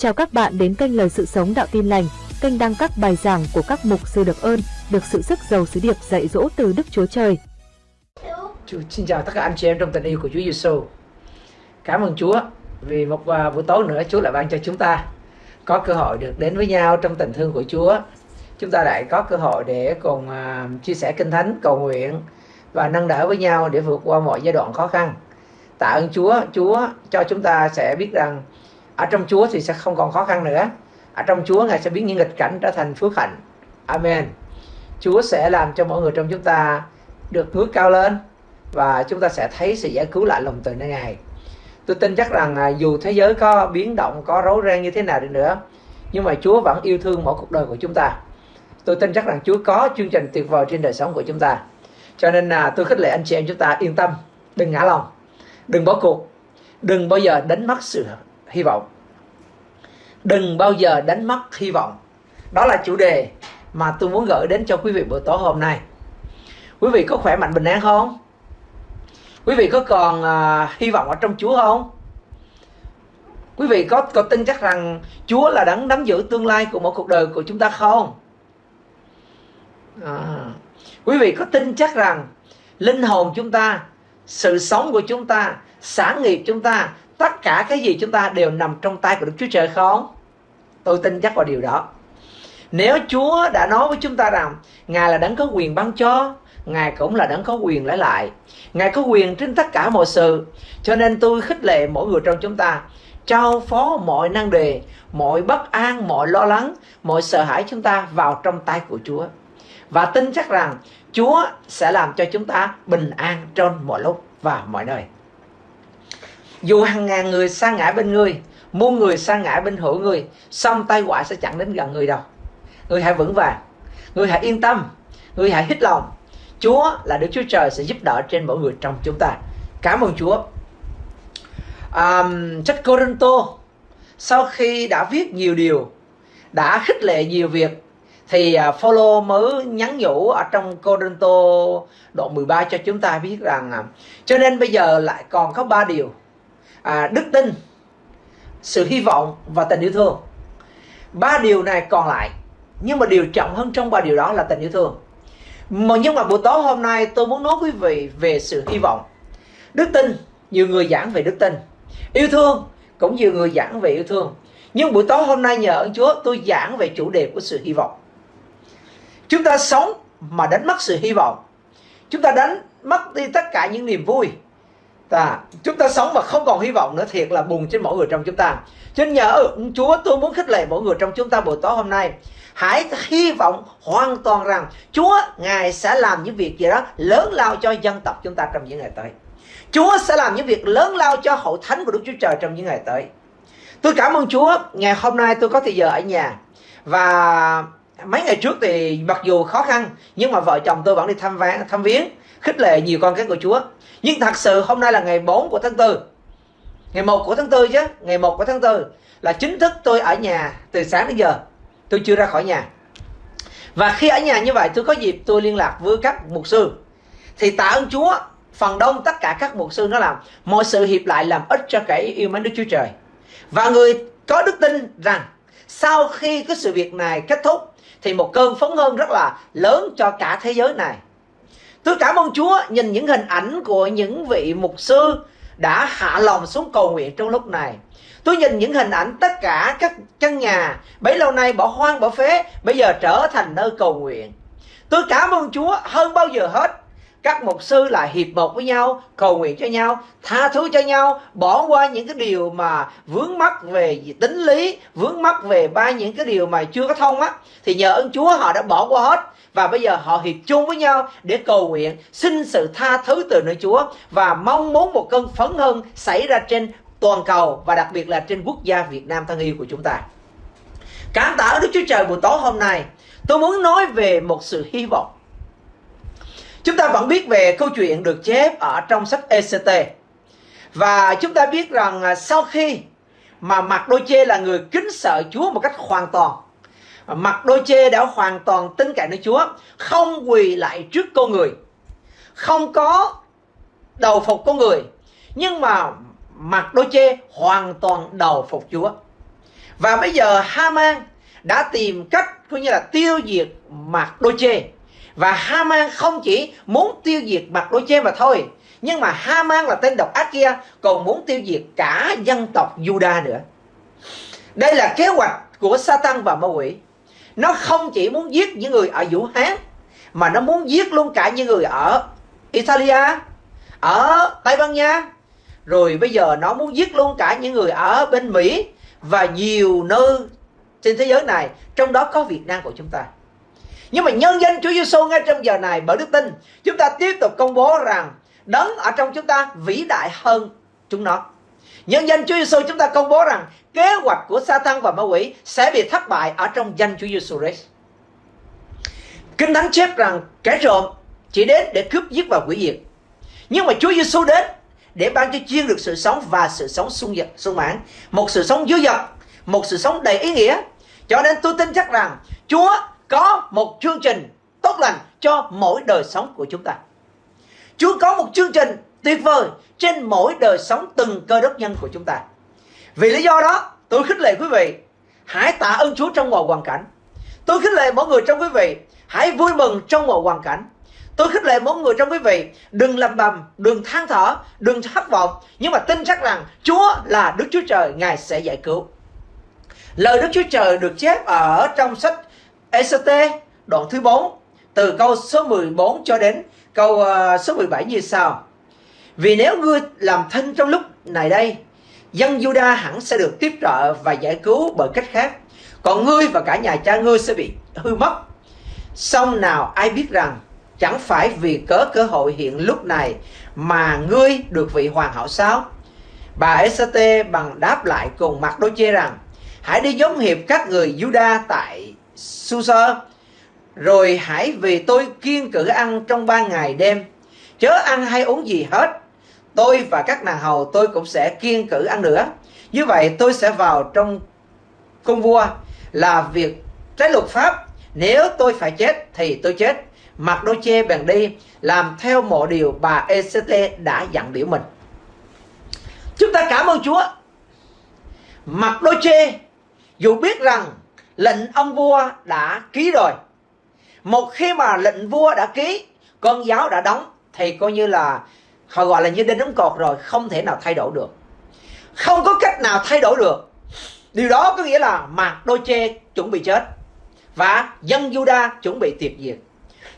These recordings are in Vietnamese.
Chào các bạn đến kênh Lời Sự Sống Đạo Tin Lành, kênh đăng các bài giảng của các mục sư được ơn, được sự sức giàu sứ điệp dạy dỗ từ Đức Chúa Trời. Chúa, xin chào tất cả anh chị em trong tình yêu của Chúa Giêsu. Cảm ơn Chúa vì một à, buổi tối nữa Chúa lại ban cho chúng ta có cơ hội được đến với nhau trong tình thương của Chúa. Chúng ta lại có cơ hội để cùng à, chia sẻ kinh thánh, cầu nguyện và nâng đỡ với nhau để vượt qua mọi giai đoạn khó khăn. Tạ ơn Chúa, Chúa cho chúng ta sẽ biết rằng ở trong Chúa thì sẽ không còn khó khăn nữa. Ở trong Chúa Ngài sẽ biến những nghịch cảnh trở thành phước hạnh. Amen. Chúa sẽ làm cho mọi người trong chúng ta được ngước cao lên và chúng ta sẽ thấy sự giải cứu lại lòng từ nơi Ngài. Tôi tin chắc rằng à, dù thế giới có biến động, có rối ren như thế nào đi nữa, nhưng mà Chúa vẫn yêu thương mỗi cuộc đời của chúng ta. Tôi tin chắc rằng Chúa có chương trình tuyệt vời trên đời sống của chúng ta. Cho nên là tôi khích lệ anh chị em chúng ta yên tâm, đừng ngã lòng, đừng bỏ cuộc, đừng bao giờ đánh mất sự hy vọng. Đừng bao giờ đánh mất hy vọng. Đó là chủ đề mà tôi muốn gửi đến cho quý vị buổi tối hôm nay. Quý vị có khỏe mạnh bình an không? Quý vị có còn uh, hy vọng ở trong Chúa không? Quý vị có có tin chắc rằng Chúa là đấng nắm giữ tương lai của một cuộc đời của chúng ta không? À, quý vị có tin chắc rằng linh hồn chúng ta, sự sống của chúng ta, sản nghiệp chúng ta, tất cả cái gì chúng ta đều nằm trong tay của Đức Chúa Trời không? Tôi tin chắc vào điều đó. Nếu Chúa đã nói với chúng ta rằng Ngài là đấng có quyền ban cho, Ngài cũng là đấng có quyền lấy lại. Ngài có quyền trên tất cả mọi sự. Cho nên tôi khích lệ mỗi người trong chúng ta trao phó mọi năng đề, mọi bất an, mọi lo lắng, mọi sợ hãi chúng ta vào trong tay của Chúa. Và tin chắc rằng Chúa sẽ làm cho chúng ta bình an trong mọi lúc và mọi nơi. Dù hàng ngàn người sa ngã bên người, muôn người sa ngã bên hữu người, song tai họa sẽ chẳng đến gần người đâu. Người hãy vững vàng, người hãy yên tâm, người hãy hít lòng. Chúa là Đức Chúa Trời sẽ giúp đỡ trên mỗi người trong chúng ta. Cảm ơn Chúa. Um, sách Corinto sau khi đã viết nhiều điều, đã khích lệ nhiều việc thì uh, Phaolô mới nhắn nhủ ở trong Corinto đoạn 13 cho chúng ta biết rằng uh, cho nên bây giờ lại còn có ba điều à, đức tin sự hy vọng và tình yêu thương. Ba điều này còn lại nhưng mà điều trọng hơn trong ba điều đó là tình yêu thương. Mà nhưng mà buổi tối hôm nay tôi muốn nói quý vị về sự hy vọng. Đức tin nhiều người giảng về đức tin. Yêu thương cũng nhiều người giảng về yêu thương. Nhưng buổi tối hôm nay nhờ ơn Chúa tôi giảng về chủ đề của sự hy vọng. Chúng ta sống mà đánh mất sự hy vọng. Chúng ta đánh mất đi tất cả những niềm vui ta chúng ta sống mà không còn hy vọng nữa, thiệt là buồn trên mỗi người trong chúng ta. Cho nên nhờ Chúa, tôi muốn khích lệ mỗi người trong chúng ta buổi tối hôm nay. Hãy hy vọng hoàn toàn rằng Chúa, ngài sẽ làm những việc gì đó lớn lao cho dân tộc chúng ta trong những ngày tới. Chúa sẽ làm những việc lớn lao cho hội thánh của Đức Chúa Trời trong những ngày tới. Tôi cảm ơn Chúa, ngày hôm nay tôi có thời giờ ở nhà. Và mấy ngày trước thì mặc dù khó khăn, nhưng mà vợ chồng tôi vẫn đi thăm ván thăm viếng khích lệ nhiều con cái của Chúa. Nhưng thật sự hôm nay là ngày 4 của tháng 4 ngày 1 của tháng 4 chứ, ngày 1 của tháng 4 là chính thức tôi ở nhà từ sáng đến giờ. Tôi chưa ra khỏi nhà. Và khi ở nhà như vậy, tôi có dịp tôi liên lạc với các mục sư. Thì tạ ơn Chúa, phần đông tất cả các mục sư nó làm, mọi sự hiệp lại làm ích cho kẻ yêu mến Đức Chúa Trời. Và người có đức tin rằng sau khi cái sự việc này kết thúc, thì một cơn phấn hơn rất là lớn cho cả thế giới này. Tôi cảm ơn Chúa, nhìn những hình ảnh của những vị mục sư đã hạ lòng xuống cầu nguyện trong lúc này. Tôi nhìn những hình ảnh tất cả các căn nhà bấy lâu nay bỏ hoang bỏ phế, bây giờ trở thành nơi cầu nguyện. Tôi cảm ơn Chúa hơn bao giờ hết. Các mục sư là hiệp một với nhau, cầu nguyện cho nhau, tha thứ cho nhau, bỏ qua những cái điều mà vướng mắc về tính lý, vướng mắc về ba những cái điều mà chưa có thông á. Thì nhờ ơn Chúa họ đã bỏ qua hết và bây giờ họ hiệp chung với nhau để cầu nguyện xin sự tha thứ từ nơi Chúa và mong muốn một cơn phấn hơn xảy ra trên toàn cầu và đặc biệt là trên quốc gia Việt Nam thân yêu của chúng ta. Cảm tạ Đức Chúa Trời buổi tối hôm nay, tôi muốn nói về một sự hy vọng. Chúng ta vẫn biết về câu chuyện được chép ở trong sách ECT. Và chúng ta biết rằng à, sau khi mà Mạc Đôi Chê là người kính sợ Chúa một cách hoàn toàn Mặt đôi chê đã hoàn toàn tin cậy nơi Chúa, Không quỳ lại trước con người, Không có đầu phục con người, Nhưng mà mặt đôi chê hoàn toàn đầu phục Chúa và bây giờ Haman đã tìm cách, coi như là tiêu diệt mặt đôi chê và Haman không chỉ muốn tiêu diệt mặt đôi chê mà thôi, nhưng mà Haman là tên độc ác kia còn muốn tiêu diệt cả dân tộc Juda nữa. Đây là kế hoạch của Satan và ma quỷ. Nó không chỉ muốn giết những người ở Vũ Hán, mà nó muốn giết luôn cả những người ở Italia, ở Tây Ban Nha. Rồi bây giờ nó muốn giết luôn cả những người ở bên Mỹ và nhiều nơi trên thế giới này, trong đó có Việt Nam của chúng ta nhưng mà nhân danh Chúa Giêsu ngay trong giờ này, bởi đức tin, chúng ta tiếp tục công bố rằng đấng ở trong chúng ta vĩ đại hơn chúng nó. Nhân danh Chúa Giêsu chúng ta công bố rằng kế hoạch của Satan và ma quỷ sẽ bị thất bại ở trong danh Chúa Giêsu Christ. Kinh Thánh chép rằng kẻ trộm chỉ đến để cướp giết và hủy diệt. Nhưng mà Chúa Giêsu đến để ban cho chiên được sự sống và sự sống sung dật sung mãn. Một sự sống dư dật, một sự sống đầy ý nghĩa. Cho nên tôi tin chắc rằng Chúa có một chương trình tốt lành cho mỗi đời sống của chúng ta. Chúa có một chương trình tuyệt vời trên mỗi đời sống từng cơ đốc nhân của chúng ta. Vì lý do đó tôi khích lệ quý vị hãy tạ ơn Chúa trong mọi hoàn cảnh. Tôi khích lệ mọi người trong quý vị hãy vui mừng trong mọi hoàn cảnh. Tôi khích lệ mỗi người trong quý vị Đừng lầm bầm, đừng than thở, đừng thất vọng Nhưng mà tin chắc rằng Chúa là Đức Chúa Trời Ngài sẽ giải cứu. Lời Đức Chúa Trời được chép ở trong sách ECT đoạn thứ 4 Từ câu số 14 cho đến câu uh, số 17 như sau. Vì nếu ngươi làm thân trong lúc này đây Dân Juda hẳn sẽ được tiếp trợ và giải cứu bởi cách khác. Còn ngươi và cả nhà cha ngươi sẽ bị hư mất. Xong nào ai biết rằng Chẳng phải vì cớ cơ hội hiện lúc này mà ngươi được vị hoàng hậu sao? Bà Esate bằng đáp lại cùng mặt đôi chê rằng Hãy đi giống hiệp các người Juda tại Susa, Rồi hãy vì tôi kiên cử ăn trong ba ngày đêm Chớ ăn hay uống gì hết, Tôi và các nàng hầu tôi cũng sẽ kiên cử ăn nữa Như vậy tôi sẽ vào trong cung vua Là việc trái luật pháp Nếu tôi phải chết thì tôi chết Mặt đôi chê bèn đi, làm theo mọi điều bà ECT đã dặn biểu mình. Chúng ta cảm ơn Chúa. Mặt đôi chê dù biết rằng lệnh ông vua đã ký rồi. Một khi mà lệnh vua đã ký, con giáo đã đóng thì coi như là họ gọi là như đinh đóng cột rồi, không thể nào thay đổi được. Không có cách nào thay đổi được. Điều đó có nghĩa là mạc đôi chê chuẩn bị chết và dân Juda chuẩn bị tuyệt diệt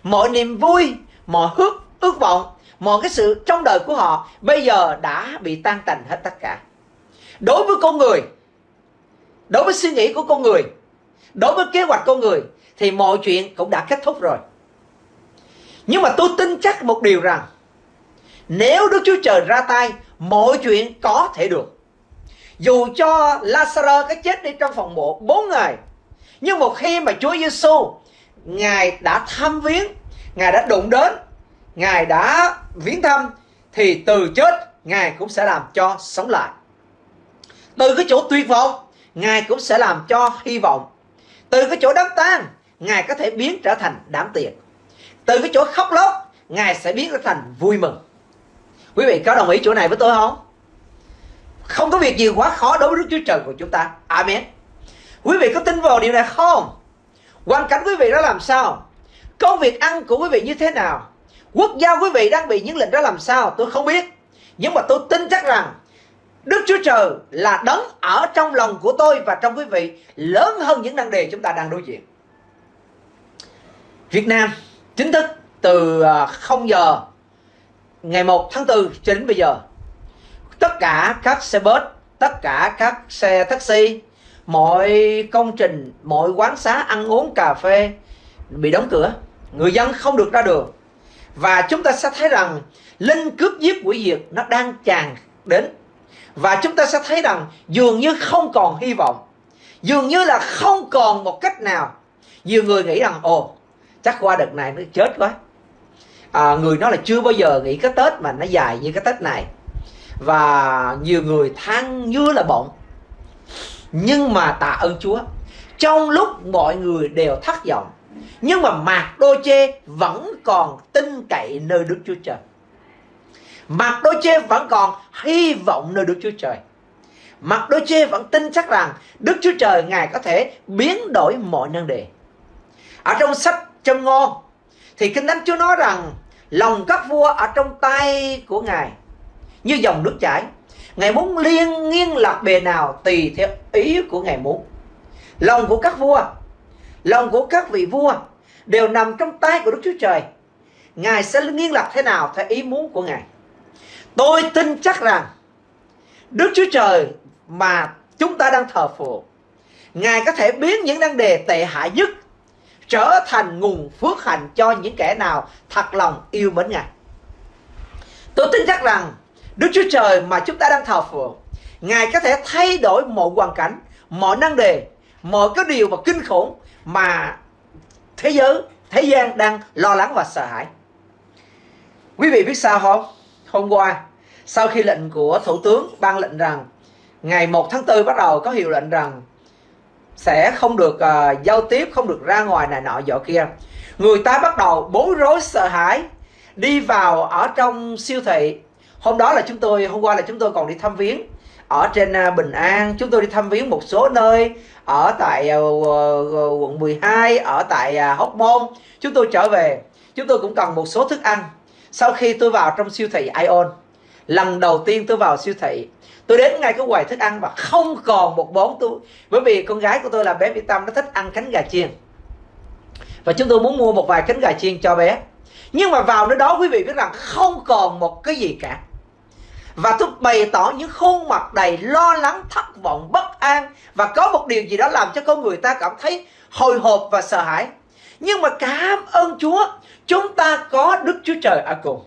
mọi niềm vui mọi ước ước vọng mọi cái sự trong đời của họ bây giờ đã bị tan tành hết tất cả đối với con người đối với suy nghĩ của con người đối với kế hoạch con người thì mọi chuyện cũng đã kết thúc rồi. Nhưng mà tôi tin chắc một điều rằng, nếu Đức Chúa Trời ra tay, mọi chuyện có thể được. Dù cho Lazarus cái chết đi trong phòng mộ 4 ngày, nhưng một khi mà Chúa Giêsu Ngài đã thăm viếng, Ngài đã đụng đến, Ngài đã viếng thăm, Thì từ chết, Ngài cũng sẽ làm cho sống lại. Từ cái chỗ tuyệt vọng, Ngài cũng sẽ làm cho hy vọng. Từ cái chỗ đám tang, Ngài có thể biến trở thành đám tiệc Từ cái chỗ khóc lóc, Ngài sẽ biến trở thành vui mừng Quý vị có đồng ý chỗ này với tôi không? Không có việc gì quá khó đối với Đức Chúa Trời của chúng ta Amen Quý vị có tin vào điều này không? Hoàn cảnh quý vị đã làm sao? Công việc ăn của quý vị như thế nào? Quốc gia quý vị đang bị những lệnh đó làm sao? Tôi không biết. Nhưng mà tôi tin chắc rằng Đức Chúa Trời là đấng ở trong lòng của tôi và trong quý vị lớn hơn những năng đề chúng ta đang đối diện. Việt Nam chính thức từ à, 0 giờ ngày 1 tháng 4 cho đến bây giờ tất cả các xe bus, tất cả các xe taxi, mọi công trình, mọi quán xá ăn uống cà phê bị đóng cửa. Người dân không được ra đường. Và chúng ta sẽ thấy rằng linh cướp giết quỷ diệt nó đang tràn đến. Và chúng ta sẽ thấy rằng dường như không còn hy vọng. Dường như là không còn một cách nào. Nhiều người nghĩ rằng ồ chắc qua đợt này nó chết quá. À, người nói là chưa bao giờ nghĩ cái Tết mà nó dài như cái Tết này. Và nhiều người than như là bọng nhưng mà tạ ơn Chúa trong lúc mọi người đều thất vọng nhưng mà Mạc Đô Chê vẫn còn tin cậy nơi Đức Chúa Trời Mạc Đô Chê vẫn còn hy vọng nơi Đức Chúa Trời mặt đôi chê vẫn tin chắc rằng Đức Chúa Trời Ngài có thể biến đổi mọi năng đề. Ở trong sách Châm Ngôn thì Kinh Thánh Chúa nói rằng lòng các vua ở trong tay của Ngài như dòng nước chảy. Ngài muốn liên nghiêng lạc bề nào tùy theo ý của Ngài muốn. Lòng của các vua, lòng của các vị vua đều nằm trong tay của Đức Chúa Trời. Ngài sẽ nghiêng lạc thế nào theo ý muốn của Ngài. Tôi tin chắc rằng Đức Chúa Trời mà chúng ta đang thờ phượng Ngài có thể biến những năng đề tệ hại nhất trở thành nguồn phước hạnh cho những kẻ nào thật lòng yêu mến Ngài. Tôi tin chắc rằng Đức Chúa Trời mà chúng ta đang thờ phượng, Ngài có thể thay đổi mọi hoàn cảnh, mọi năng đề, mọi cái điều mà kinh khủng mà thế giới, thế gian đang lo lắng và sợ hãi. Quý vị biết sao không? Hôm qua, sau khi lệnh của Thủ tướng ban lệnh rằng ngày 1 tháng 4 bắt đầu có hiệu lệnh rằng sẽ không được uh, giao tiếp không được ra ngoài này nọ dọ kia. Người ta bắt đầu bối rối sợ hãi đi vào ở trong siêu thị. Hôm đó là chúng tôi hôm qua là chúng tôi còn đi thăm viếng ở trên uh, Bình An. Chúng tôi đi thăm viếng một số nơi ở tại uh, uh, quận 12 ở tại uh, Hóc Môn. Chúng tôi trở về. Chúng tôi cũng cần một số thức ăn sau khi tôi vào trong siêu thị Ion, lần đầu tiên tôi vào siêu thị, tôi đến ngay cái quầy thức ăn và không còn một món tôi bởi vì con gái của tôi là bé Mỹ Tâm, nó thích ăn cánh gà chiên. Và chúng tôi muốn mua một vài cánh gà chiên cho bé. Nhưng mà vào nơi đó, quý vị biết rằng không còn một cái gì cả. Và tôi bày tỏ những khuôn mặt đầy lo lắng, thất vọng, bất an. Và có một điều gì đó làm cho con người ta cảm thấy hồi hộp và sợ hãi nhưng mà cảm ơn Chúa, chúng ta có Đức Chúa Trời ở cùng.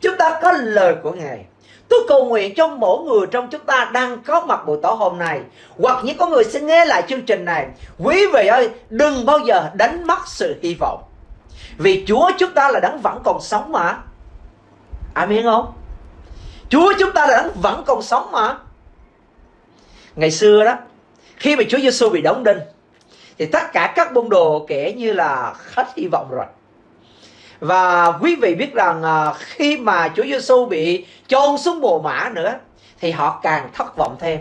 Chúng ta có lời của Ngài. Tôi cầu nguyện cho mỗi người trong chúng ta đang có mặt buổi tối hôm nay, Hoặc những con người sẽ nghe lại chương trình này. Quý vị ơi, đừng bao giờ đánh mất sự hy vọng. Vì Chúa chúng ta là đấng vẫn còn sống mà. Amen không? Chúa chúng ta là đấng vẫn còn sống mà. Ngày xưa đó, Khi mà Chúa Giêsu bị đóng đinh thì tất cả các môn đồ kể như là hết hy vọng rồi và quý vị biết rằng à, khi mà Chúa Giêsu bị chôn xuống bồ mã nữa, thì họ càng thất vọng thêm.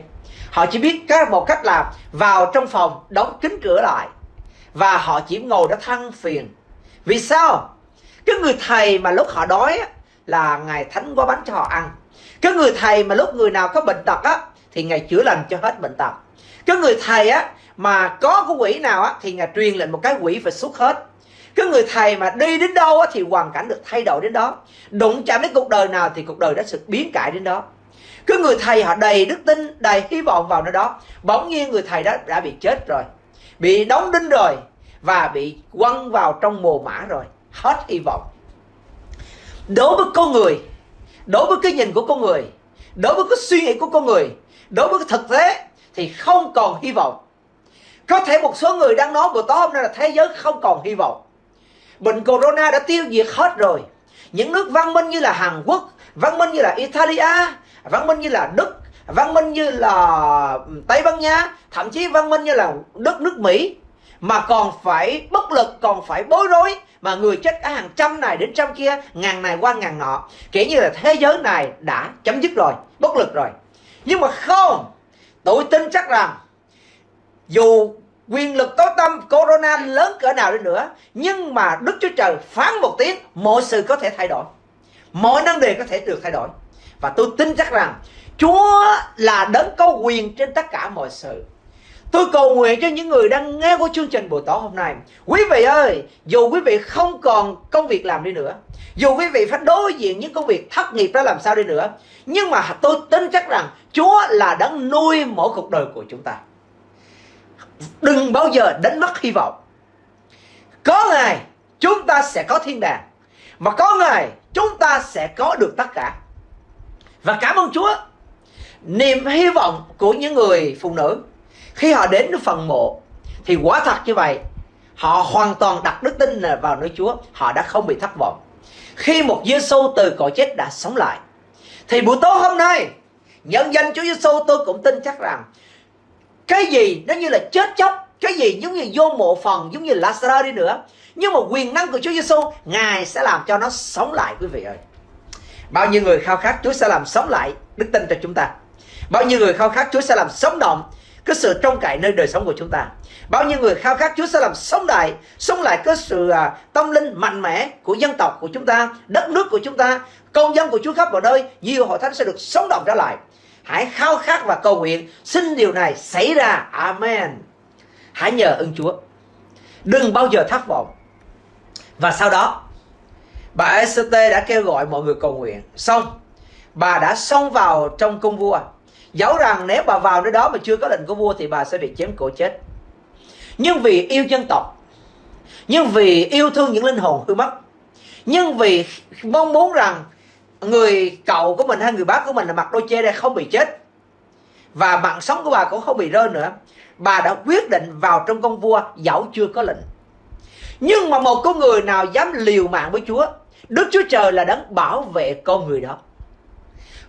Họ chỉ biết có một cách là vào trong phòng đóng kín cửa lại, và họ chỉ ngồi đó than phiền. Vì sao? Cái người thầy mà lúc họ đói là ngài thánh quá bánh cho họ ăn. Cái người thầy mà lúc người nào có bệnh tật á, thì ngài chữa lành cho hết bệnh tật. Cái người thầy á mà có cái quỷ nào á, thì ngài truyền lệnh một cái quỷ phải xuất hết. Cái người thầy mà đi đến đâu á, thì hoàn cảnh được thay đổi đến đó. Đụng chạm đến cuộc đời nào thì cuộc đời đã sự biến cải đến đó. Cái người thầy họ đầy đức tin, đầy hy vọng vào nơi đó. Bỗng nhiên người thầy đó đã bị chết rồi, bị đóng đinh rồi, và bị quăng vào trong mồ mã rồi. Hết hy vọng. Đối với con người, đối với cái nhìn của con người, đối với cái suy nghĩ của con người, đối với cái thực tế thì không còn hy vọng có thể một số người đang nói buổi tối hôm nay là thế giới không còn hy vọng. Bệnh corona đã tiêu diệt hết rồi. Những nước văn minh như là Hàn Quốc, văn minh như là Italia, văn minh như là Đức, văn minh như là ừ, Tây Ban Nha, thậm chí văn minh như là đất nước Mỹ, mà còn phải bất lực, còn phải bối rối, mà người chết ở hàng trăm này đến trăm kia, ngàn này qua ngàn nọ. Kể như là thế giới này đã chấm dứt rồi, bất lực rồi. Nhưng mà không, tôi tin chắc rằng dù quyền lực tối tâm corona lớn cỡ nào đi nữa. Nhưng mà đức chúa trời phán một tiếng mọi sự có thể thay đổi. Mọi năng đề có thể được thay đổi. Và tôi tin chắc rằng chúa là đấng có quyền trên tất cả mọi sự. Tôi cầu nguyện cho những người đang nghe của chương trình buổi tối hôm nay. Quý vị ơi, dù quý vị không còn công việc làm đi nữa Dù quý vị phải đối diện những công việc thất nghiệp đó làm sao đi nữa Nhưng mà tôi tin chắc rằng Chúa là đấng nuôi mỗi cuộc đời của chúng ta đừng bao giờ đánh mất hy vọng. Có ngày chúng ta sẽ có thiên đàng, mà có ngày chúng ta sẽ có được tất cả. Và cảm ơn Chúa. Niềm hy vọng của những người phụ nữ, khi họ đến phần mộ, thì quả thật như vậy, họ hoàn toàn đặt đức tin vào nơi Chúa, họ đã không bị thất vọng. Khi một Giêsu từ cõi chết đã sống lại, thì buổi tối hôm nay, nhân danh Chúa Giêsu tôi cũng tin chắc rằng cái gì nó như là chết chóc cái gì giống như vô mộ phần giống như Lazarus đi nữa. Nhưng mà quyền năng của Chúa Giêsu ngài sẽ làm cho nó sống lại quý vị ơi. Bao nhiêu người khao khát Chúa sẽ làm sống lại đức tin cho chúng ta. Bao nhiêu người khao khát Chúa sẽ làm sống động cái sự trông cậy nơi đời sống của chúng ta. Bao nhiêu người khao khát Chúa sẽ làm sống lại sống lại cái sự à, tâm linh mạnh mẽ của dân tộc của chúng ta đất nước của chúng ta công dân của Chúa khắp mọi nơi nhiều hội thánh sẽ được sống động trở lại hãy khao khát và cầu nguyện. Xin điều này xảy ra. Amen. Hãy nhờ ơn Chúa. Đừng bao giờ thất vọng. Và sau đó, bà Esther đã kêu gọi mọi người cầu nguyện. Xong, bà đã xông vào trong cung vua. Dẫu rằng nếu bà vào nơi đó mà chưa có lệnh của vua thì bà sẽ bị chém cổ chết. Nhưng vì yêu dân tộc, nhưng vì yêu thương những linh hồn hư mất, nhưng vì mong muốn rằng người cậu của mình hay người bác của mình là mặc đôi chê đây không bị chết. Và mạng sống của bà cũng không bị rơi nữa. Bà đã quyết định vào trong công vua, dẫu chưa có lệnh. Nhưng mà một con người nào dám liều mạng với Chúa, Đức Chúa Trời là đấng bảo vệ con người đó.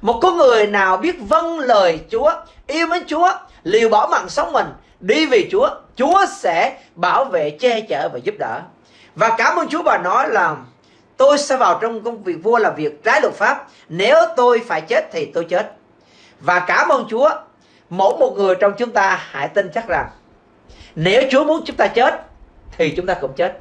Một con người nào biết vâng lời Chúa, yêu mến Chúa, liều bỏ mạng sống mình, đi vì Chúa Chúa sẽ bảo vệ che chở và giúp đỡ. Và cảm ơn Chúa, bà nói là tôi sẽ vào trong công việc vua là việc trái luật pháp. Nếu tôi phải chết thì tôi chết. Và cảm ơn Chúa, mỗi một người trong chúng ta hãy tin chắc rằng nếu Chúa muốn chúng ta chết thì chúng ta cũng chết.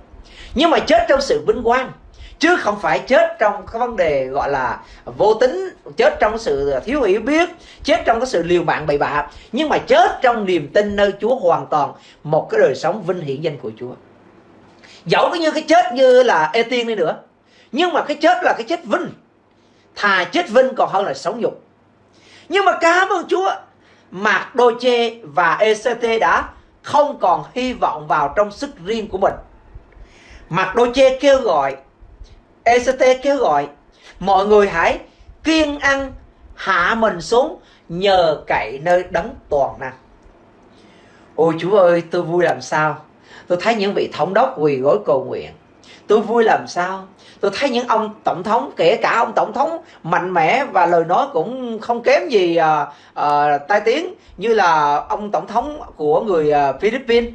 Nhưng mà chết trong sự vinh quang, chứ không phải chết trong cái vấn đề gọi là vô tính chết trong sự thiếu hiểu biết, chết trong cái sự liều mạng bậy bạ. Nhưng mà chết trong niềm tin nơi Chúa hoàn toàn, một cái đời sống vinh hiển danh của Chúa. Dẫu có như cái chết như là ê tiên đi nữa nhưng mà cái chết là cái chết vinh. Thà chết vinh còn hơn là sống nhục. Nhưng mà cảm ơn Chúa, Mạc Đô Chê và ECT đã không còn hy vọng vào trong sức riêng của mình. Mạc Đô Chê kêu gọi ECT kêu gọi, mọi người hãy kiên ăn, hạ mình xuống, nhờ cậy nơi đấng toàn năng. Ôi chúa ơi, tôi vui làm sao? Tôi thấy những vị thống đốc quỳ gối cầu nguyện. Tôi vui làm sao? Tôi thấy những ông tổng thống kể cả ông tổng thống mạnh mẽ và lời nói cũng không kém gì uh, uh, tai tiếng như là ông tổng thống của người uh, Philippines.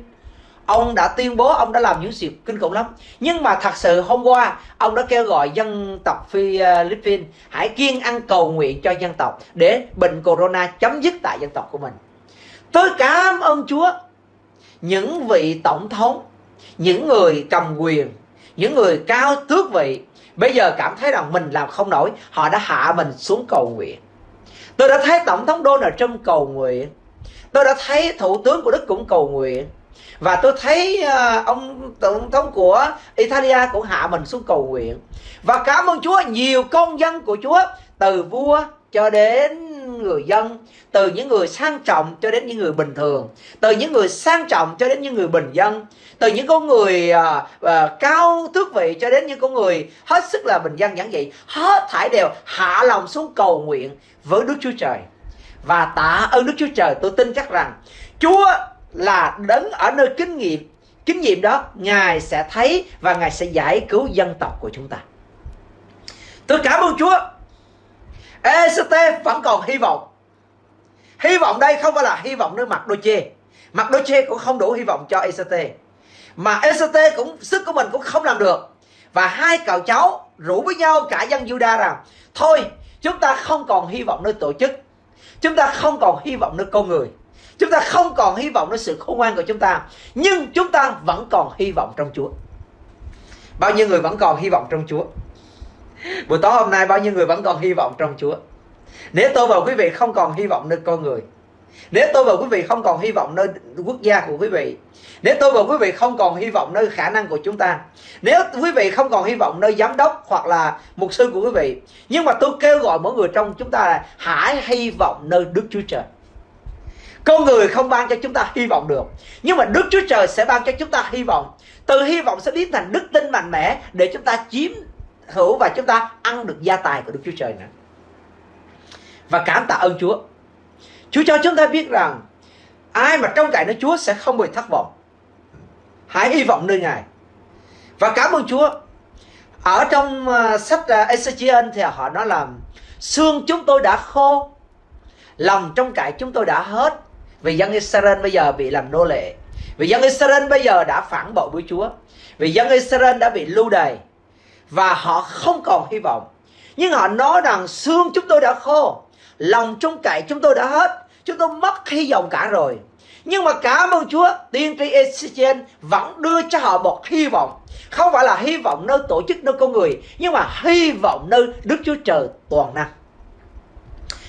Ông đã tuyên bố ông đã làm những việc kinh khủng lắm. Nhưng mà thật sự hôm qua ông đã kêu gọi dân tộc Philippines hãy kiên ăn cầu nguyện cho dân tộc để bệnh corona chấm dứt tại dân tộc của mình. Tôi cảm ơn Chúa. Những vị tổng thống những người cầm quyền những người cao tước vị, bây giờ cảm thấy rằng mình làm không nổi, họ đã hạ mình xuống cầu nguyện. Tôi đã thấy tổng thống Donald Trump cầu nguyện. Tôi đã thấy thủ tướng của Đức cũng cầu nguyện. Và tôi thấy ờ, ông tổng thống của Italia cũng hạ mình xuống cầu nguyện. Và cảm ơn Chúa, nhiều công dân của Chúa, từ vua cho đến người dân từ những người sang trọng cho đến những người bình thường từ những người sang trọng cho đến những người bình dân từ những con người uh, uh, cao tước vị cho đến những con người hết sức là bình dân giản dị hết thảy đều hạ lòng xuống cầu nguyện với Đức Chúa Trời. Và tạ ơn Đức Chúa Trời tôi tin chắc rằng Chúa là đấng ở nơi kinh nghiệm. Kinh nghiệm đó ngài sẽ thấy và ngài sẽ giải cứu dân tộc của chúng ta. Tôi cảm ơn chúa. ECT vẫn còn hy vọng. Hy vọng đây không phải là hy vọng nơi mặt đôi chê. Mặt đôi chê cũng không đủ hy vọng cho ECT mà ECT cũng, sức của mình cũng không làm được. Và hai cậu cháu rủ với nhau cả dân Juda rằng, thôi, chúng ta không còn hy vọng nơi tổ chức. Chúng ta không còn hy vọng nơi con người. Chúng ta không còn hy vọng nơi sự khôn ngoan của chúng ta. Nhưng chúng ta vẫn còn hy vọng trong Chúa. Bao nhiêu người vẫn còn hy vọng trong Chúa? Buổi tối hôm nay bao nhiêu người vẫn còn hy vọng trong Chúa? Nếu tôi và quý vị không còn hy vọng nơi con người, Nếu tôi và quý vị không còn hy vọng nơi quốc gia của quý vị, Nếu tôi và quý vị không còn hy vọng nơi khả năng của chúng ta, Nếu quý vị không còn hy vọng nơi giám đốc hoặc là mục sư của quý vị, Nhưng mà tôi kêu gọi mỗi người trong chúng ta là Hãy hy vọng nơi Đức Chúa Trời. Con người không ban cho chúng ta hy vọng được, nhưng mà đức chúa trời sẽ ban cho chúng ta hy vọng. Từ hy vọng sẽ biến thành đức tin mạnh mẽ để chúng ta chiếm hữu và chúng ta ăn được gia tài của đức chúa trời nữa. Và cảm tạ ơn chúa. Chúa cho chúng ta biết rằng ai mà trong cậy nơi chúa sẽ không bị thất vọng. Hãy hy vọng nơi ngài. Và cảm ơn chúa. Ở trong uh, sách uh, Ezechiel thì họ nói là xương chúng tôi đã khô lòng trong cải chúng tôi đã hết. Vì dân Israel bây giờ bị làm nô lệ. Vì dân Israel bây giờ đã phản bội với Chúa. Vì dân Israel đã bị lưu đày và họ không còn hy vọng. Nhưng họ nói rằng xương chúng tôi đã khô, lòng trung cậy chúng tôi đã hết, chúng tôi mất hy vọng cả rồi. Nhưng mà cảm ơn Chúa, tiên tri Ezechiel vẫn đưa cho họ một hy vọng. Không phải là hy vọng nơi tổ chức, nơi con người, nhưng mà hy vọng nơi Đức Chúa Trời toàn năng.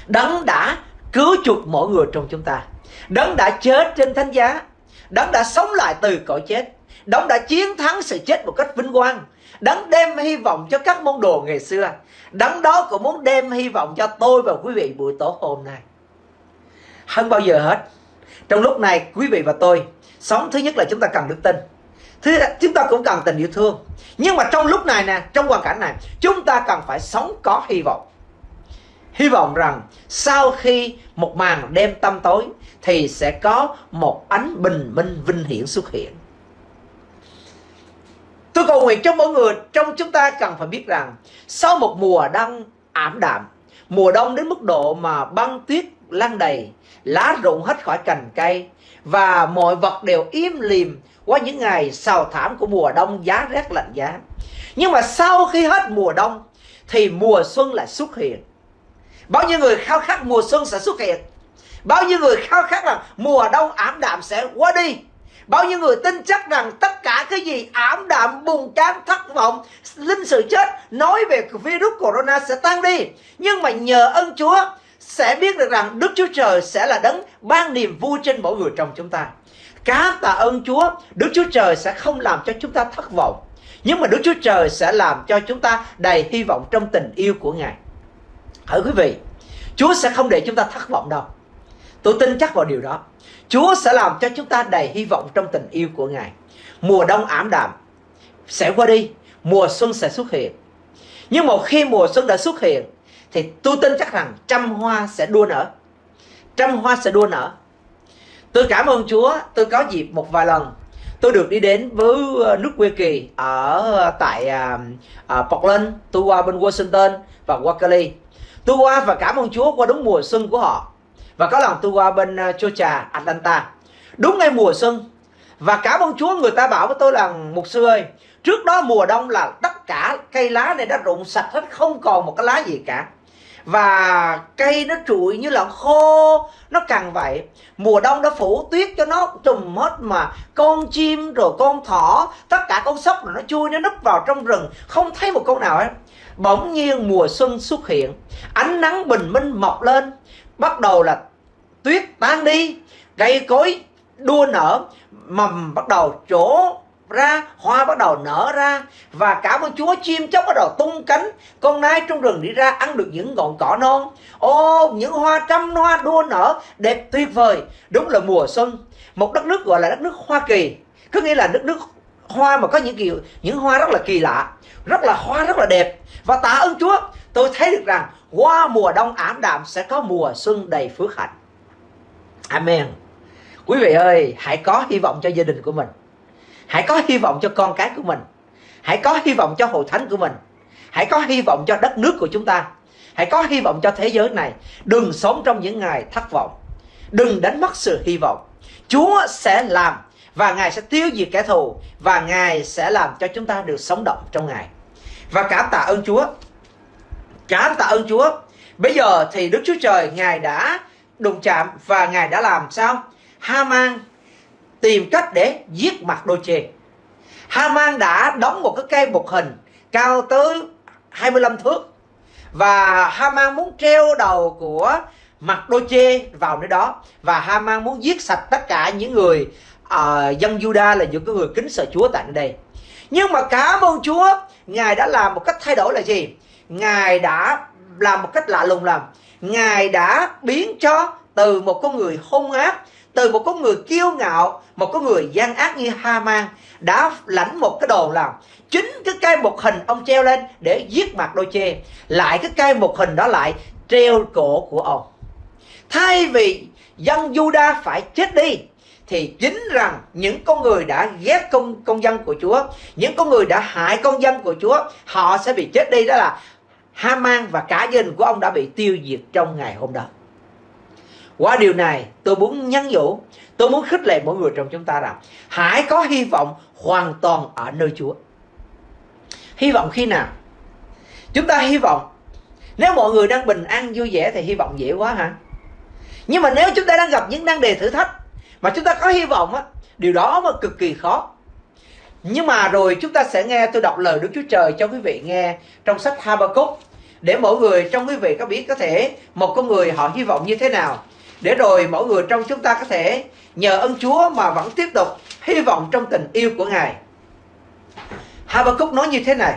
Đấng đã cứu chuộc mỗi người trong chúng ta. Đấng đã chết trên thánh giá. Đấng đã sống lại từ cõi chết. Đấng đã chiến thắng sự chết một cách vinh quang đấng đem hy vọng cho các môn đồ ngày xưa. Đấng đó cũng muốn đem hy vọng cho tôi và quý vị buổi tối hôm nay. Hơn bao giờ hết, trong lúc này quý vị và tôi, sống thứ nhất là chúng ta cần đức tin. Thứ, chúng ta cũng cần tình yêu thương. Nhưng mà trong lúc này nè, trong hoàn cảnh này, chúng ta cần phải sống có hy vọng. Hy vọng rằng sau khi một màn đêm tăm tối thì sẽ có một ánh bình minh vinh hiển xuất hiện tôi cầu nguyện cho mỗi người trong chúng ta cần phải biết rằng sau một mùa đông ảm đạm, mùa đông đến mức độ mà băng tuyết lan đầy, lá rụng hết khỏi cành cây và mọi vật đều im lìm qua những ngày sào thảm của mùa đông giá rét lạnh giá. Nhưng mà sau khi hết mùa đông thì mùa xuân lại xuất hiện. Bao nhiêu người khao khát mùa xuân sẽ xuất hiện? Bao nhiêu người khao khát rằng mùa đông ảm đạm sẽ qua đi? Bao nhiêu người tin chắc rằng tất cả cái gì ảm đạm buồn chán thất vọng linh sự chết nói về virus corona sẽ tan đi nhưng mà nhờ ơn chúa sẽ biết được rằng Đức Chúa Trời sẽ là đấng ban niềm vui trên mỗi người trong chúng ta. Cá tạ ơn Chúa, Đức Chúa Trời sẽ không làm cho chúng ta thất vọng. Nhưng mà Đức Chúa Trời sẽ làm cho chúng ta đầy hy vọng trong tình yêu của Ngài. Hỡi quý vị, Chúa sẽ không để chúng ta thất vọng đâu. Tôi tin chắc vào điều đó. Chúa sẽ làm cho chúng ta đầy hy vọng trong tình yêu của Ngài. Mùa đông ảm đạm sẽ qua đi, mùa xuân sẽ xuất hiện. Nhưng một khi mùa xuân đã xuất hiện thì tôi tin chắc rằng trăm hoa sẽ đua nở. Trăm hoa sẽ đua nở. Tôi cảm ơn chúa tôi có dịp một vài lần tôi được đi đến với ờ, nước quê kỳ ở ờ, tại uh, uh, Portland. Tôi qua bên Washington và qua Cali. Tôi qua và cảm ơn chúa qua đúng mùa xuân của họ và có lần tôi qua bên ờ, uh, Georgia Atlanta. Đúng ngay mùa xuân. Và cảm ơn chúa người ta bảo với tôi là một sư ơi trước đó mùa đông là tất cả cây lá này đã rụng sạch hết không còn một cái lá gì cả. Và cây nó trụi như là khô nó càng vậy. Mùa đông đã phủ tuyết cho nó trùm hết mà. Con chim rồi con thỏ tất cả con sóc rồi nó chui nó núp vào trong rừng. Không thấy một con nào hết. Bỗng nhiên mùa xuân xuất hiện. Ánh nắng bình minh mọc lên bắt đầu là tuyết tan đi, cây cối đua nở, mầm bắt đầu trổ ra, hoa bắt đầu nở ra, và cả con chúa chim chóc bắt đầu tung cánh. Con nai trong rừng đi ra ăn được những ngọn cỏ non. Ô, những hoa trăm hoa đua nở, đẹp tuyệt vời. Đúng là mùa xuân, một đất nước gọi là đất nước hoa kỳ. Có nghĩa là đất nước hoa mà có những kiểu, những hoa rất là kỳ lạ rất là hoa, rất là đẹp. Và tạ ơn chúa, tôi thấy được rằng qua mùa đông ảm đạm sẽ có mùa xuân đầy phước hạnh. Amen. Quý vị ơi, hãy có hy vọng cho gia đình của mình. Hãy có hy vọng cho con cái của mình. Hãy có hy vọng cho hội thánh của mình. Hãy có hy vọng cho đất nước của chúng ta. Hãy có hy vọng cho thế giới này. Đừng sống trong những ngày thất vọng. Đừng đánh mất sự hy vọng. Chúa sẽ làm và ngài sẽ tiêu diệt kẻ thù và ngài sẽ làm cho chúng ta được sống động trong ngài và cảm tạ ơn chúa. Cảm tạ ơn chúa. Bây giờ thì đức chúa trời ngài đã đụng chạm và ngài đã làm sao? Haman tìm cách để giết mặt đôi chê Haman đã đóng một cái cây bột hình cao tới 25 thước và Haman muốn treo đầu của mặt đôi chê vào nơi đó và Haman muốn giết sạch tất cả những người uh, dân Juda là những cái người kính sợ Chúa tại nơi đây nhưng mà cảm ơn Chúa, Ngài đã làm một cách thay đổi là gì? Ngài đã làm một cách lạ lùng làm Ngài đã biến cho từ một con người hung ác, từ một con người kiêu ngạo, một con người gian ác như Haman, đã lãnh một cái đồ làm chính cái cây một hình ông treo lên để giết mặt đôi chê, lại cái cây một hình đó lại treo cổ của ông. Thay vì dân Juda phải chết đi thì chính rằng những con người đã ghét công công dân của Chúa, những con người đã hại công dân của Chúa, họ sẽ bị chết đi. Đó là Haman và cả gia đình của ông đã bị tiêu diệt trong ngày hôm đó. Qua điều này tôi muốn nhắn nhủ Tôi muốn khích lệ mỗi người trong chúng ta rằng Hãy có hy vọng hoàn toàn ở nơi Chúa. Hy vọng khi nào? Chúng ta hy vọng nếu mọi người đang bình an vui vẻ thì hy vọng dễ quá hả? Nhưng mà nếu chúng ta đang gặp những năng đề thử thách mà chúng ta có hy vọng á, điều đó mà cực kỳ khó nhưng mà rồi chúng ta sẽ nghe tôi đọc lời Đức Chúa Trời cho quý vị nghe trong sách Habakkuk, để mỗi người trong quý vị có biết có thể một con người họ hy vọng như thế nào để rồi mỗi người trong chúng ta có thể nhờ ơn Chúa mà vẫn tiếp tục hy vọng trong tình yêu của Ngài. Habakkuk nói như thế này,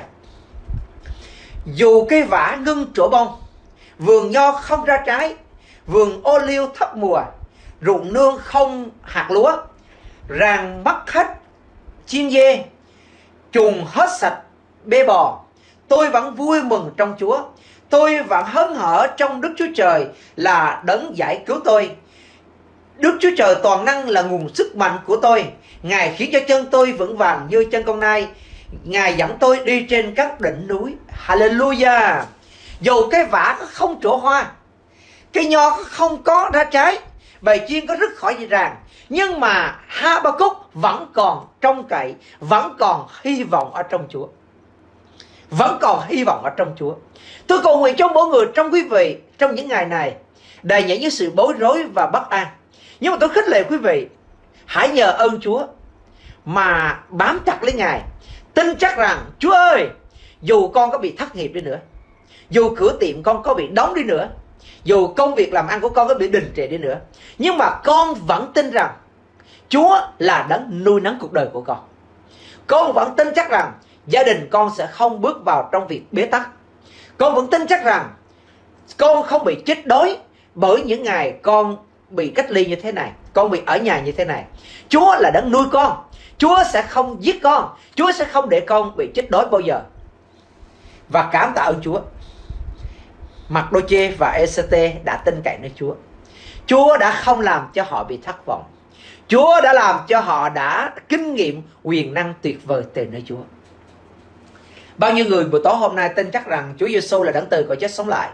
Dù cây vả ngưng trổ bông, Vườn nho không ra trái, Vườn ô liu thấp mùa Ruộng nương không hạt lúa, Ràng bắt hết chim dê Trùng hết sạch bê bò. Tôi vẫn vui mừng trong Chúa. Tôi vẫn hớn hở trong Đức Chúa Trời là đấng giải cứu tôi. Đức Chúa Trời toàn năng là nguồn sức mạnh của tôi. Ngài khiến cho chân tôi vững vàng như chân con nai. Ngài dẫn tôi đi trên các đỉnh núi. Hallelujah! Dù cái vả không trổ hoa Cây nho không có ra trái Bài chiên có rất khỏi gì ràng. Nhưng mà Habakkuk vẫn còn trông cậy, Vẫn còn hy vọng ở trong Chúa. Vẫn còn hy vọng ở trong Chúa. Tôi cầu nguyện cho mỗi người trong quý vị Trong những ngày này, Đầy những những sự bối rối và bất an. Nhưng mà tôi khích lệ quý vị, Hãy nhờ ơn Chúa Mà bám chặt lấy Ngài. Tin chắc rằng, Chúa ơi, Dù con có bị thất nghiệp đi nữa, Dù cửa tiệm con có bị đóng đi nữa dù công việc làm ăn của con có bị đình trệ đi nữa, Nhưng mà con vẫn tin rằng Chúa là đấng nuôi nấng cuộc đời của con. Con vẫn tin chắc rằng Gia đình con sẽ không bước vào trong việc bế tắc. Con vẫn tin chắc rằng Con không bị chết đói Bởi những ngày con bị cách ly như thế này, Con bị ở nhà như thế này. Chúa là đấng nuôi con. Chúa sẽ không giết con. Chúa sẽ không để con bị chết đói bao giờ. Và cảm tạ ơn Chúa. Mặc Đô Chê và ECT đã tin cậy nơi Chúa. Chúa đã không làm cho họ bị thất vọng. Chúa đã làm cho họ đã kinh nghiệm quyền năng tuyệt vời từ nơi Chúa. Bao nhiêu người buổi tối hôm nay tin chắc rằng Chúa Giêsu là đấng từ cõi chết sống lại?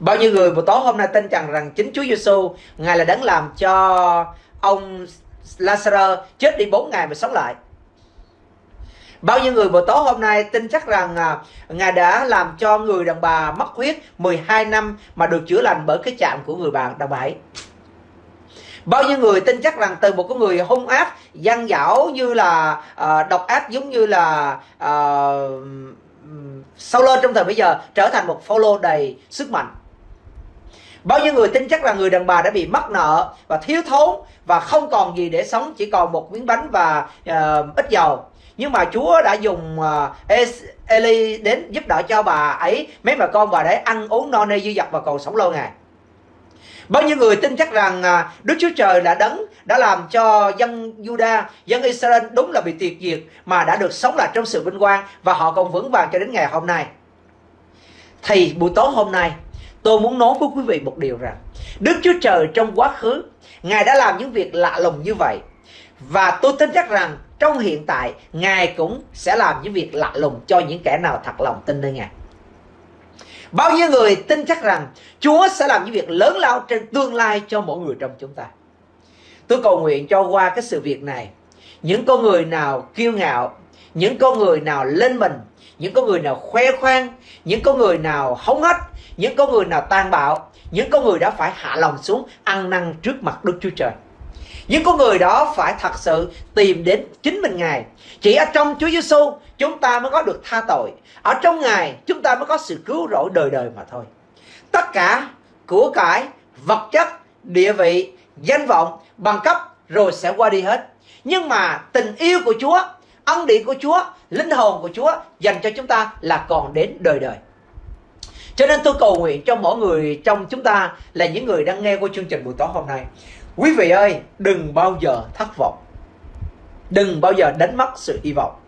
Bao nhiêu người buổi tối hôm nay tin rằng rằng chính Chúa Giêsu Ngài là đấng làm cho ông Lazarus chết đi 4 ngày mà sống lại. Bao nhiêu người buổi tối hôm nay tin chắc rằng à, Ngài đã làm cho người đàn bà mất huyết 12 năm mà được chữa lành bởi cái chạm của người bạn đàn bà ấy. Bao nhiêu người tin chắc rằng từ một cái người hung ác, gian dảo như là à, độc ác giống như là à, uh, Sauler trong thời bây giờ trở thành một follow đầy sức mạnh. Bao nhiêu người tin chắc là người đàn bà đã bị mất nợ và thiếu thốn và không còn gì để sống chỉ còn một miếng bánh và uh, ít dầu nhưng mà Chúa đã dùng uh, Eli đến giúp đỡ cho bà ấy mấy bà con bà để ăn uống no nê dư dật và còn sống lâu ngày Bao nhiêu người tin chắc rằng ờ, Đức Chúa Trời đã đấng đã làm cho dân Juda, dân Israel đúng là bị tuyệt diệt mà đã được sống lại trong sự vinh quang và họ còn vững vàng cho đến ngày hôm nay. Thì buổi tối hôm nay tôi muốn nói với quý vị một điều rằng Đức Chúa Trời trong quá khứ Ngài đã làm những việc lạ lùng như vậy Và tôi tin chắc rằng trong hiện tại, Ngài cũng sẽ làm những việc lạ lùng cho những kẻ nào thật lòng tin nơi Ngài. Bao nhiêu người tin chắc rằng Chúa sẽ làm những việc lớn lao trên tương lai cho mỗi người trong chúng ta. Tôi cầu nguyện cho qua cái sự việc này. Những con người nào kiêu ngạo, Những con người nào lên mình, Những con người nào khoe khoang, Những con người nào hống hách, Những con người nào tàn bạo, những con người đã phải hạ lòng xuống, ăn năn trước mặt Đức Chúa Trời. Những con người đó phải thật sự tìm đến chính mình Ngài. Chỉ ở trong Chúa Giêsu chúng ta mới có được tha tội. Ở trong Ngài chúng ta mới có sự cứu rỗi đời đời mà thôi. Tất cả của cải, vật chất, địa vị, danh vọng, bằng cấp rồi sẽ qua đi hết. Nhưng mà tình yêu của Chúa, ân điển của Chúa, linh hồn của Chúa dành cho chúng ta là còn đến đời đời. Cho nên tôi cầu nguyện cho mỗi người trong chúng ta là những người đang nghe qua chương trình buổi tối hôm nay. Quý vị ơi, đừng bao giờ thất vọng. Đừng bao giờ đánh mất sự hy vọng.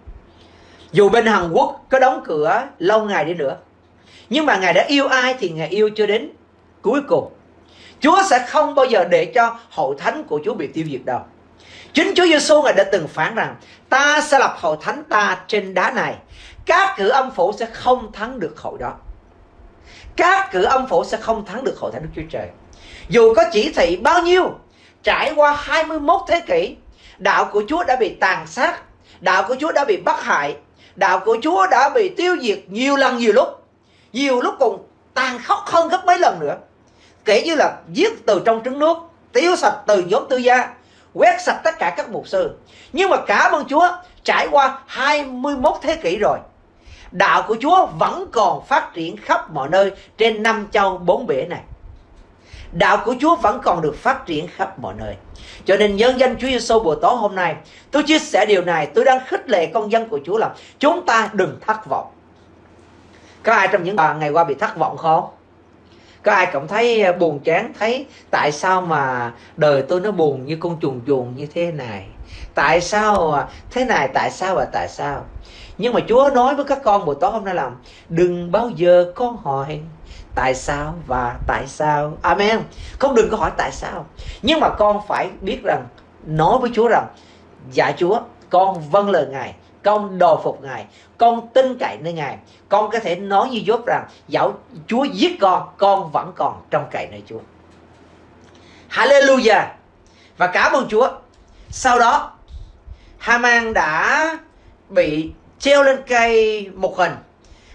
Dù bên Hàn Quốc có đóng cửa lâu ngày đi nữa. Nhưng mà Ngài đã yêu ai thì Ngài yêu cho đến cuối cùng. Chúa sẽ không bao giờ để cho hội thánh của Chúa bị tiêu diệt đâu. Chính Chúa Giêsu Ngài đã từng phán rằng ta sẽ lập hội thánh ta trên đá này. Các cử âm phủ sẽ không thắng được hội đó các cử âm phủ sẽ không thắng được hội thánh Đức Chúa Trời. Dù có chỉ thị bao nhiêu, trải qua 21 thế kỷ, đạo của Chúa đã bị tàn sát, đạo của Chúa đã bị bắt hại, đạo của Chúa đã bị tiêu diệt nhiều lần nhiều lúc. nhiều lúc còn tàn khốc hơn gấp mấy lần nữa. Kể như là giết từ trong trứng nước tiêu sạch từ nhóm tư gia quét sạch tất cả các mục sư. Nhưng mà cảm ơn Chúa trải qua 21 thế kỷ rồi đạo của Chúa vẫn còn phát triển khắp mọi nơi trên năm châu bốn bể này đạo của Chúa vẫn còn được phát triển khắp mọi nơi. Cho nên nhân danh Chúa Giêsu buổi tối hôm nay, tôi chia sẻ điều này, tôi đang khích lệ con dân của Chúa là chúng ta đừng thất vọng. Có ai trong những bạn ngày qua bị thất vọng không? Có ai cảm thấy à, buồn chán, thấy tại sao mà đời tôi nó buồn như con chuồn chuồn như thế này? Tại sao à, thế này, tại sao và tại sao? Nhưng mà Chúa nói với các con buổi tối hôm nay là, đừng bao giờ con hỏi tại sao và tại sao. Amen. Không đừng có hỏi tại sao. Nhưng mà con phải biết rằng, nói với chúa rằng dạ chúa, con vâng lời ngài, con đồ phục ngài, con tin cậy nơi ngài. Con có thể nói như dốt rằng, dẫu chúa giết con con vẫn còn trong cậy nơi chúa. Hallelujah. Và cảm ơn chúa. Sau đó, Haman đã bị treo lên cây một hình.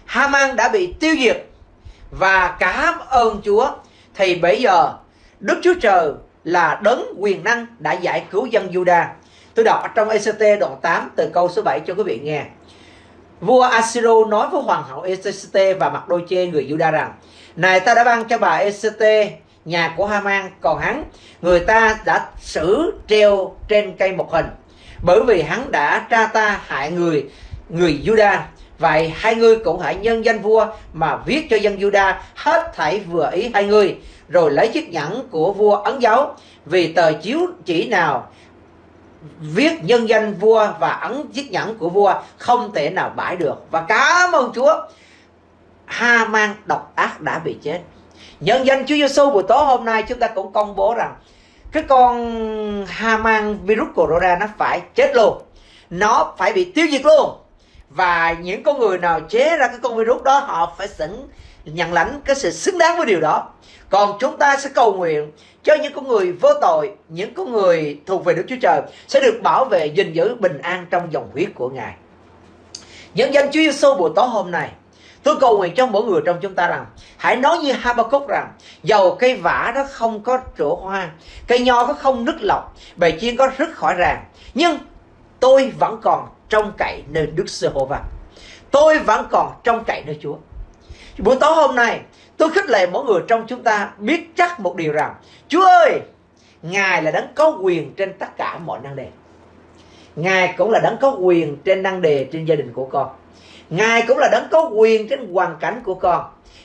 Haman đã bị tiêu diệt và cảm ơn Chúa thì bây giờ, Đức Chúa Trời là đấng quyền năng đã giải cứu dân Juda. Tôi đọc ở trong ECT đoạn 8 từ câu số 7 cho quý vị nghe. Vua Asiro nói với hoàng hậu ECT và mặt đôi chê người Juda rằng, Này ta đã ban cho bà ECT nhà của Haman, còn hắn người ta đã xử treo trên cây một hình bởi vì hắn đã tra ta hại người người Juda Vậy hai người cũng hãy nhân danh vua mà viết cho dân Juda hết thảy vừa ý hai người, rồi lấy chiếc nhẫn của vua ấn dấu, vì tờ chiếu chỉ nào viết nhân danh vua và ấn chiếc nhẫn của vua không thể nào bãi được. Và cảm ơn Chúa, Ha mang độc ác đã bị chết. Nhân danh Chúa Giêsu buổi tối hôm nay chúng ta cũng công bố rằng cái con Ha mang virus corona nó phải chết luôn. Nó phải bị tiêu diệt luôn và những con người nào chế ra cái con virus đó, họ phải xứng nhận lãnh cái sự xứng đáng với điều đó. Còn chúng ta sẽ cầu nguyện cho những con người vô tội, những con người thuộc về Đức Chúa Trời sẽ được bảo vệ, gìn giữ bình an trong dòng huyết của Ngài. Nhân danh Chúa Giêsu buổi tối hôm nay, Tôi cầu nguyện cho mỗi người trong chúng ta rằng, Hãy nói như Habakkuk rằng, Dầu cây vả nó không có trổ hoa, Cây nho nó không nứt lọc Bầy chiên có rứt khỏi ràng, Nhưng tôi vẫn còn trong cậy nơi Đức Giê-hô-va. Tôi vẫn còn trong cậy nơi Chúa. Buổi tối hôm nay, tôi khích lệ mỗi người trong chúng ta biết chắc một điều rằng, Chúa ơi, Ngài là đấng có quyền trên tất cả mọi năng đề. Ngài cũng là đấng có quyền trên năng đề trên gia đình của con. Ngài cũng là đấng có quyền trên hoàn cảnh của con.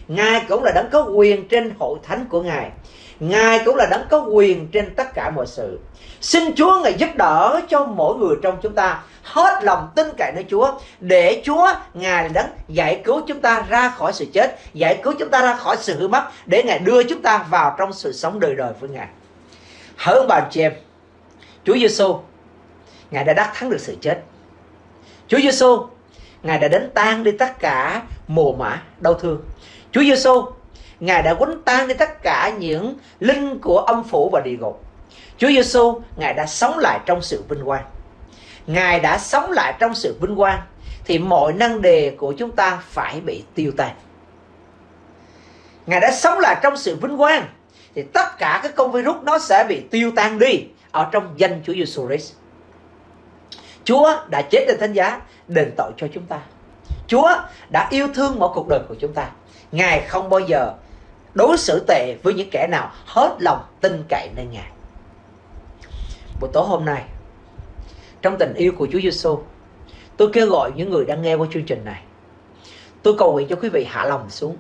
Ngài cũng là đấng có quyền trên hội thánh của Ngài. Ngài cũng là đấng có quyền trên tất cả mọi sự. Xin Chúa Ngài giúp đỡ cho mỗi người trong chúng ta hết lòng tin cậy nơi Chúa để Chúa Ngài đấng giải cứu chúng ta ra khỏi sự chết, giải cứu chúng ta ra khỏi sự hư mất để Ngài đưa chúng ta vào trong sự sống đời đời với Ngài. Hỡi ông bà chị em, Chúa Giêsu Ngài đã đắc thắng được sự chết. Chúa Giêsu Ngài đã đánh tan đi tất cả mồ mã đau thương. Chúa Giêsu Ngài đã quấn tan đi tất cả những linh của âm phủ và địa ngục. Chúa Giêsu Ngài đã sống lại trong sự vinh quang. Ngài đã sống lại trong sự vinh quang thì mọi năng đề của chúng ta phải bị tiêu tan. Ngài đã sống lại trong sự vinh quang thì tất cả các con virus nó sẽ bị tiêu tan đi ở trong danh Chúa Giêsu Christ. Chúa đã chết trên thánh giá đền tội cho chúng ta. Chúa đã yêu thương mỗi cuộc đời của chúng ta. Ngài không bao giờ đối xử tệ với những kẻ nào hết lòng tin cậy nơi Ngài. Buổi tối hôm nay, trong tình yêu của Chúa Giêsu, tôi kêu gọi những người đang nghe qua chương trình này. Tôi cầu nguyện cho quý vị hạ lòng xuống.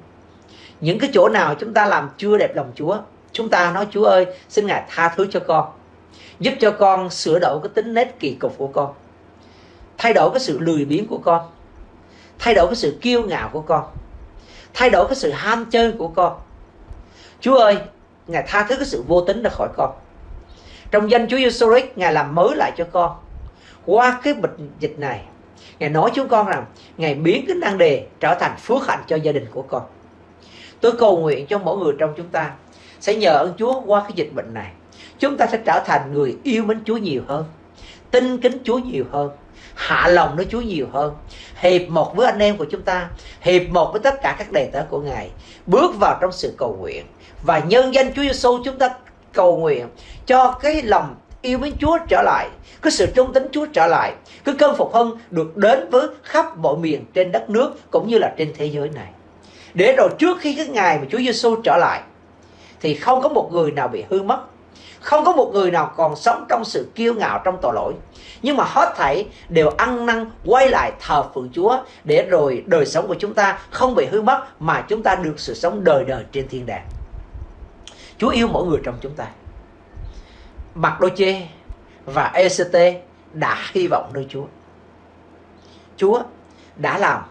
Những cái chỗ nào chúng ta làm chưa đẹp lòng Chúa, chúng ta nói Chúa ơi, xin Ngài tha thứ cho con. Giúp cho con sửa đổi cái tính nết kỳ cục của con. Thay đổi cái sự lười biếng của con. Thay đổi cái sự kiêu ngạo của con. Thay đổi cái sự ham chơi của con. Chúa ơi, Ngài tha thứ cái sự vô tính ra khỏi con. Trong danh Chúa Giêsu Christ, Ngài làm mới lại cho con qua cái bệnh dịch này, Ngài nói chúng con rằng, Ngài biến cái năng đề trở thành phước hạnh cho gia đình của con. Tôi cầu nguyện cho mỗi người trong chúng ta Sẽ nhờ ơn Chúa qua cái dịch bệnh này. Chúng ta sẽ trở thành người yêu mến Chúa nhiều hơn, tin kính Chúa nhiều hơn, hạ lòng với Chúa nhiều hơn. Hiệp một với anh em của chúng ta, hiệp một với tất cả các đề tớ của Ngài, bước vào trong sự cầu nguyện. Và nhân danh Chúa Giêsu chúng ta cầu nguyện cho cái lòng yêu mến Chúa trở lại. Cái sự trung tín Chúa trở lại. Cái cơn phục hưng được đến với khắp mọi miền trên đất nước cũng như là trên thế giới này. Để rồi trước khi cái ngày mà Chúa Giêsu trở lại, thì không có một người nào bị hư mất. Không có một người nào còn sống trong sự kiêu ngạo trong tội lỗi. Nhưng mà hết thảy đều ăn năn quay lại thờ phượng Chúa để rồi đời sống của chúng ta không bị hư mất mà chúng ta được sự sống đời đời trên thiên đàng. Chúa yêu mỗi người trong chúng ta. Mặc Đô Chê và ECT đã hy vọng nơi Chúa Chúa đã làm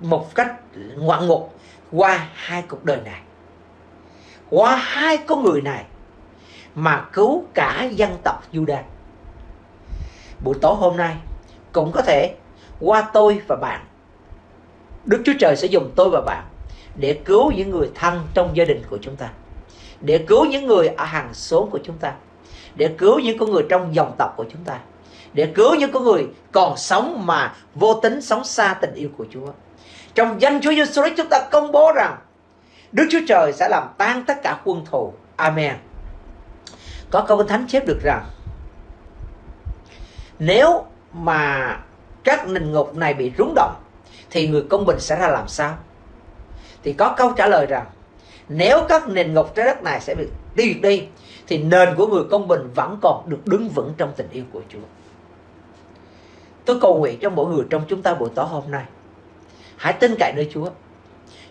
một cách ngoạn mục qua hai cuộc đời này qua hai con người này mà cứu cả dân tộc Judah. Buổi tối hôm nay cũng có thể qua tôi và bạn. Đức Chúa Trời sẽ dùng tôi và bạn để cứu những người thân trong gia đình của chúng ta. Để cứu những người ở hàng xóm của chúng ta. Để cứu những con người trong dòng tộc của chúng ta. Để cứu những con người còn sống mà vô tính, sống xa tình yêu của Chúa. Trong danh Chúa Giêsu Christ chúng ta công bố rằng Đức Chúa Trời sẽ làm tan tất cả quân thù. Amen. Có câu Kinh Thánh chép được rằng, nếu mà các nền ngục này bị rúng động, thì người công bình sẽ ra làm sao? Thì có câu trả lời rằng, nếu các nền ngục trái đất này sẽ bị tiêu đi thì nền của người công bình vẫn còn được đứng vững trong tình yêu của Chúa. Tôi cầu nguyện cho mỗi người trong chúng ta buổi tối hôm nay. Hãy tin cậy nơi Chúa.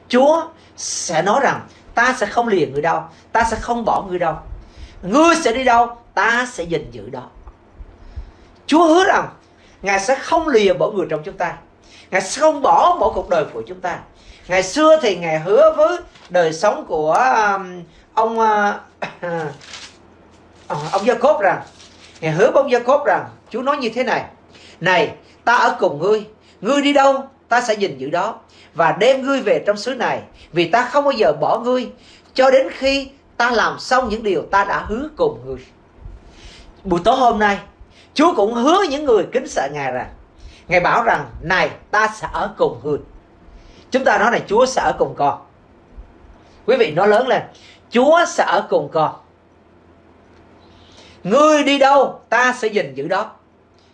Chúa sẽ nói rằng ta sẽ không lìa người đâu, ta sẽ không bỏ người đâu. Ngươi sẽ đi đâu, ta sẽ gìn giữ đó. Chúa hứa rằng Ngài sẽ không lìa bỏ người trong chúng ta. Ngài sẽ không bỏ mỗi cuộc đời của chúng ta. Ngày xưa thì Ngài hứa với đời sống của um, ông uh, à, Ờ, ông Gia Cốp rằng, Ngài hứa với ông Gia Cốp rằng, Chúa nói như thế này. Này, ta ở cùng ngươi. Ngươi đi đâu, ta sẽ gìn giữ đó. Và đem ngươi về trong xứ này, vì ta không bao giờ bỏ ngươi, cho đến khi ta làm xong những điều ta đã hứa cùng ngươi. Buổi tối hôm nay, Chúa cũng hứa những người kính sợ Ngài rằng, Ngài bảo rằng, này, ta sẽ ở cùng ngươi. Chúng ta nói này Chúa sẽ ở cùng con. Quý vị nói lớn lên, Chúa sẽ ở cùng con. Ngươi đi đâu ta sẽ gìn giữ đó.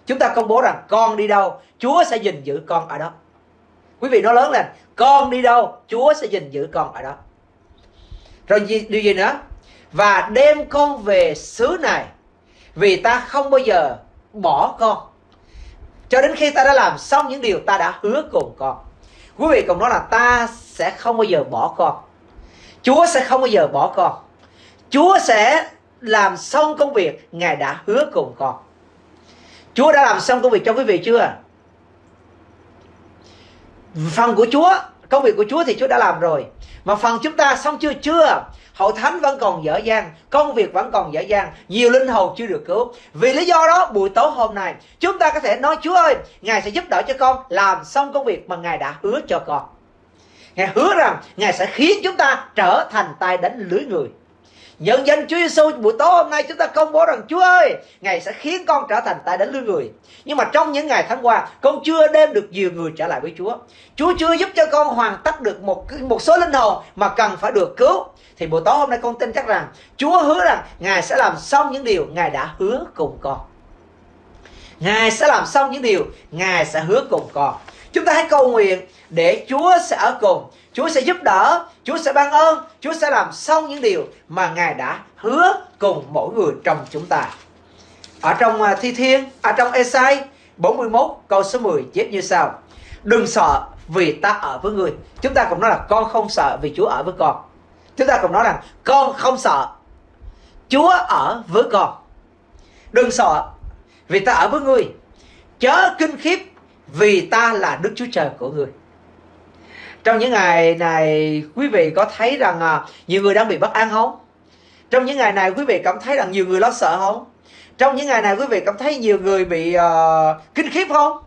Chúng ta công bố rằng con đi đâu Chúa sẽ gìn giữ con ở đó. Quý vị nói lớn lên con đi đâu chúa sẽ gìn giữ con ở đó. Rồi gì, điều gì nữa? Và đem con về xứ này vì ta không bao giờ bỏ con. Cho đến khi ta đã làm xong những điều ta đã hứa cùng con. Quý vị cùng nói là ta sẽ không bao giờ bỏ con. Chúa sẽ không bao giờ bỏ con. Chúa sẽ làm xong công việc, ngài đã hứa cùng con. Chúa đã làm xong công việc cho quý vị chưa? Phần của Chúa, công việc của Chúa thì Chúa đã làm rồi. Mà phần chúng ta xong chưa chưa? Hậu thánh vẫn còn dở dang, công việc vẫn còn dở dang, nhiều linh hồn chưa được cứu. Vì lý do đó, buổi tối hôm nay, chúng ta có thể nói, Chúa ơi, Ngài sẽ giúp đỡ cho con làm xong công việc mà Ngài đã hứa cho con. Ngài hứa rằng Ngài sẽ khiến chúng ta trở thành tay đánh lưới người. Nhân danh Chúa Giêsu buổi tối hôm nay chúng ta công bố rằng Chúa ơi, Ngài sẽ khiến con trở thành tay đánh lưới người. Nhưng mà trong những ngày tháng qua, con chưa đem được nhiều người trở lại với Chúa. Chúa chưa giúp cho con hoàn tất được một một số linh hồn mà cần phải được cứu. Thì buổi tối hôm nay con tin chắc rằng Chúa hứa rằng Ngài sẽ làm xong những điều Ngài đã hứa cùng con. Ngài sẽ làm xong những điều Ngài sẽ hứa cùng con. Chúng ta hãy cầu nguyện để Chúa sẽ ở cùng Chúa sẽ giúp đỡ, Chúa sẽ ban ơn, Chúa sẽ làm xong những điều mà Ngài đã hứa cùng mỗi người trong chúng ta. Ở trong à, Thi Thiên, ở trong Esai 41 câu số 10 viết như sau. Đừng sợ vì ta ở với người. Chúng ta cũng nói là con không sợ vì Chúa ở với con. Chúng ta cũng nói rằng con không sợ. Chúa ở với con. Đừng sợ vì ta ở với người. Chớ kinh khiếp vì ta là Đức Chúa Trời của người trong những ngày này quý vị có thấy rằng à, nhiều người đang bị bất an không? Trong những ngày này quý vị cảm thấy rằng nhiều người lo sợ không? Trong những ngày này quý vị cảm thấy nhiều người bị uh, kinh khiếp không?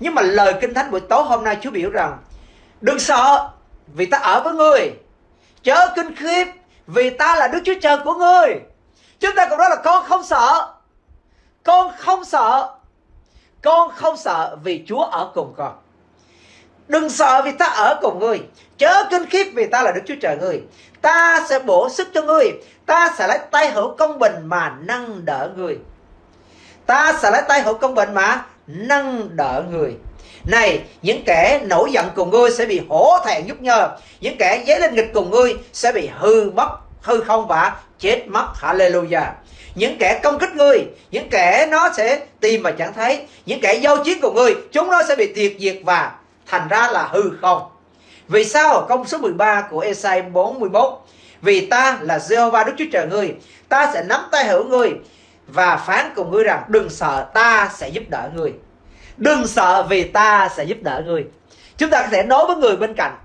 Nhưng mà lời kinh thánh buổi tối hôm nay Chúa biểu rằng đừng sợ vì ta ở với người chớ kinh khiếp vì ta là Đức Chúa Trời của người, chúng ta cũng nói là con không sợ. Con không sợ. Con không sợ vì chúa ở cùng con đừng sợ vì ta ở cùng ngươi. Chớ kinh khiếp vì ta là đức chúa trời ngươi. Ta sẽ bổ sức cho ngươi. Ta sẽ lấy tay hữu công bình mà nâng đỡ ngươi. Ta sẽ lấy tay hữu công bình mà nâng đỡ người này, những kẻ nổi giận cùng ngươi sẽ bị hổ thẹn nhúc nhơ. Những kẻ dấy lên nghịch cùng ngươi sẽ bị hư mất, hư không và chết mất. Hallelujah. Những kẻ công kích ngươi, những kẻ nó sẽ tìm mà chẳng thấy. Những kẻ giao chiến cùng ngươi, chúng nó sẽ bị tuyệt diệt và thành ra là hư không. Vì sao công số 13 của Esai 41 vì ta là Jehovah Đức Chúa Trời ngươi, ta sẽ nắm tay hữu ngươi và phán cùng ngươi rằng đừng sợ, ta sẽ giúp đỡ ngươi. Đừng sợ vì ta sẽ giúp đỡ ngươi. Chúng ta có thể nói với người bên cạnh,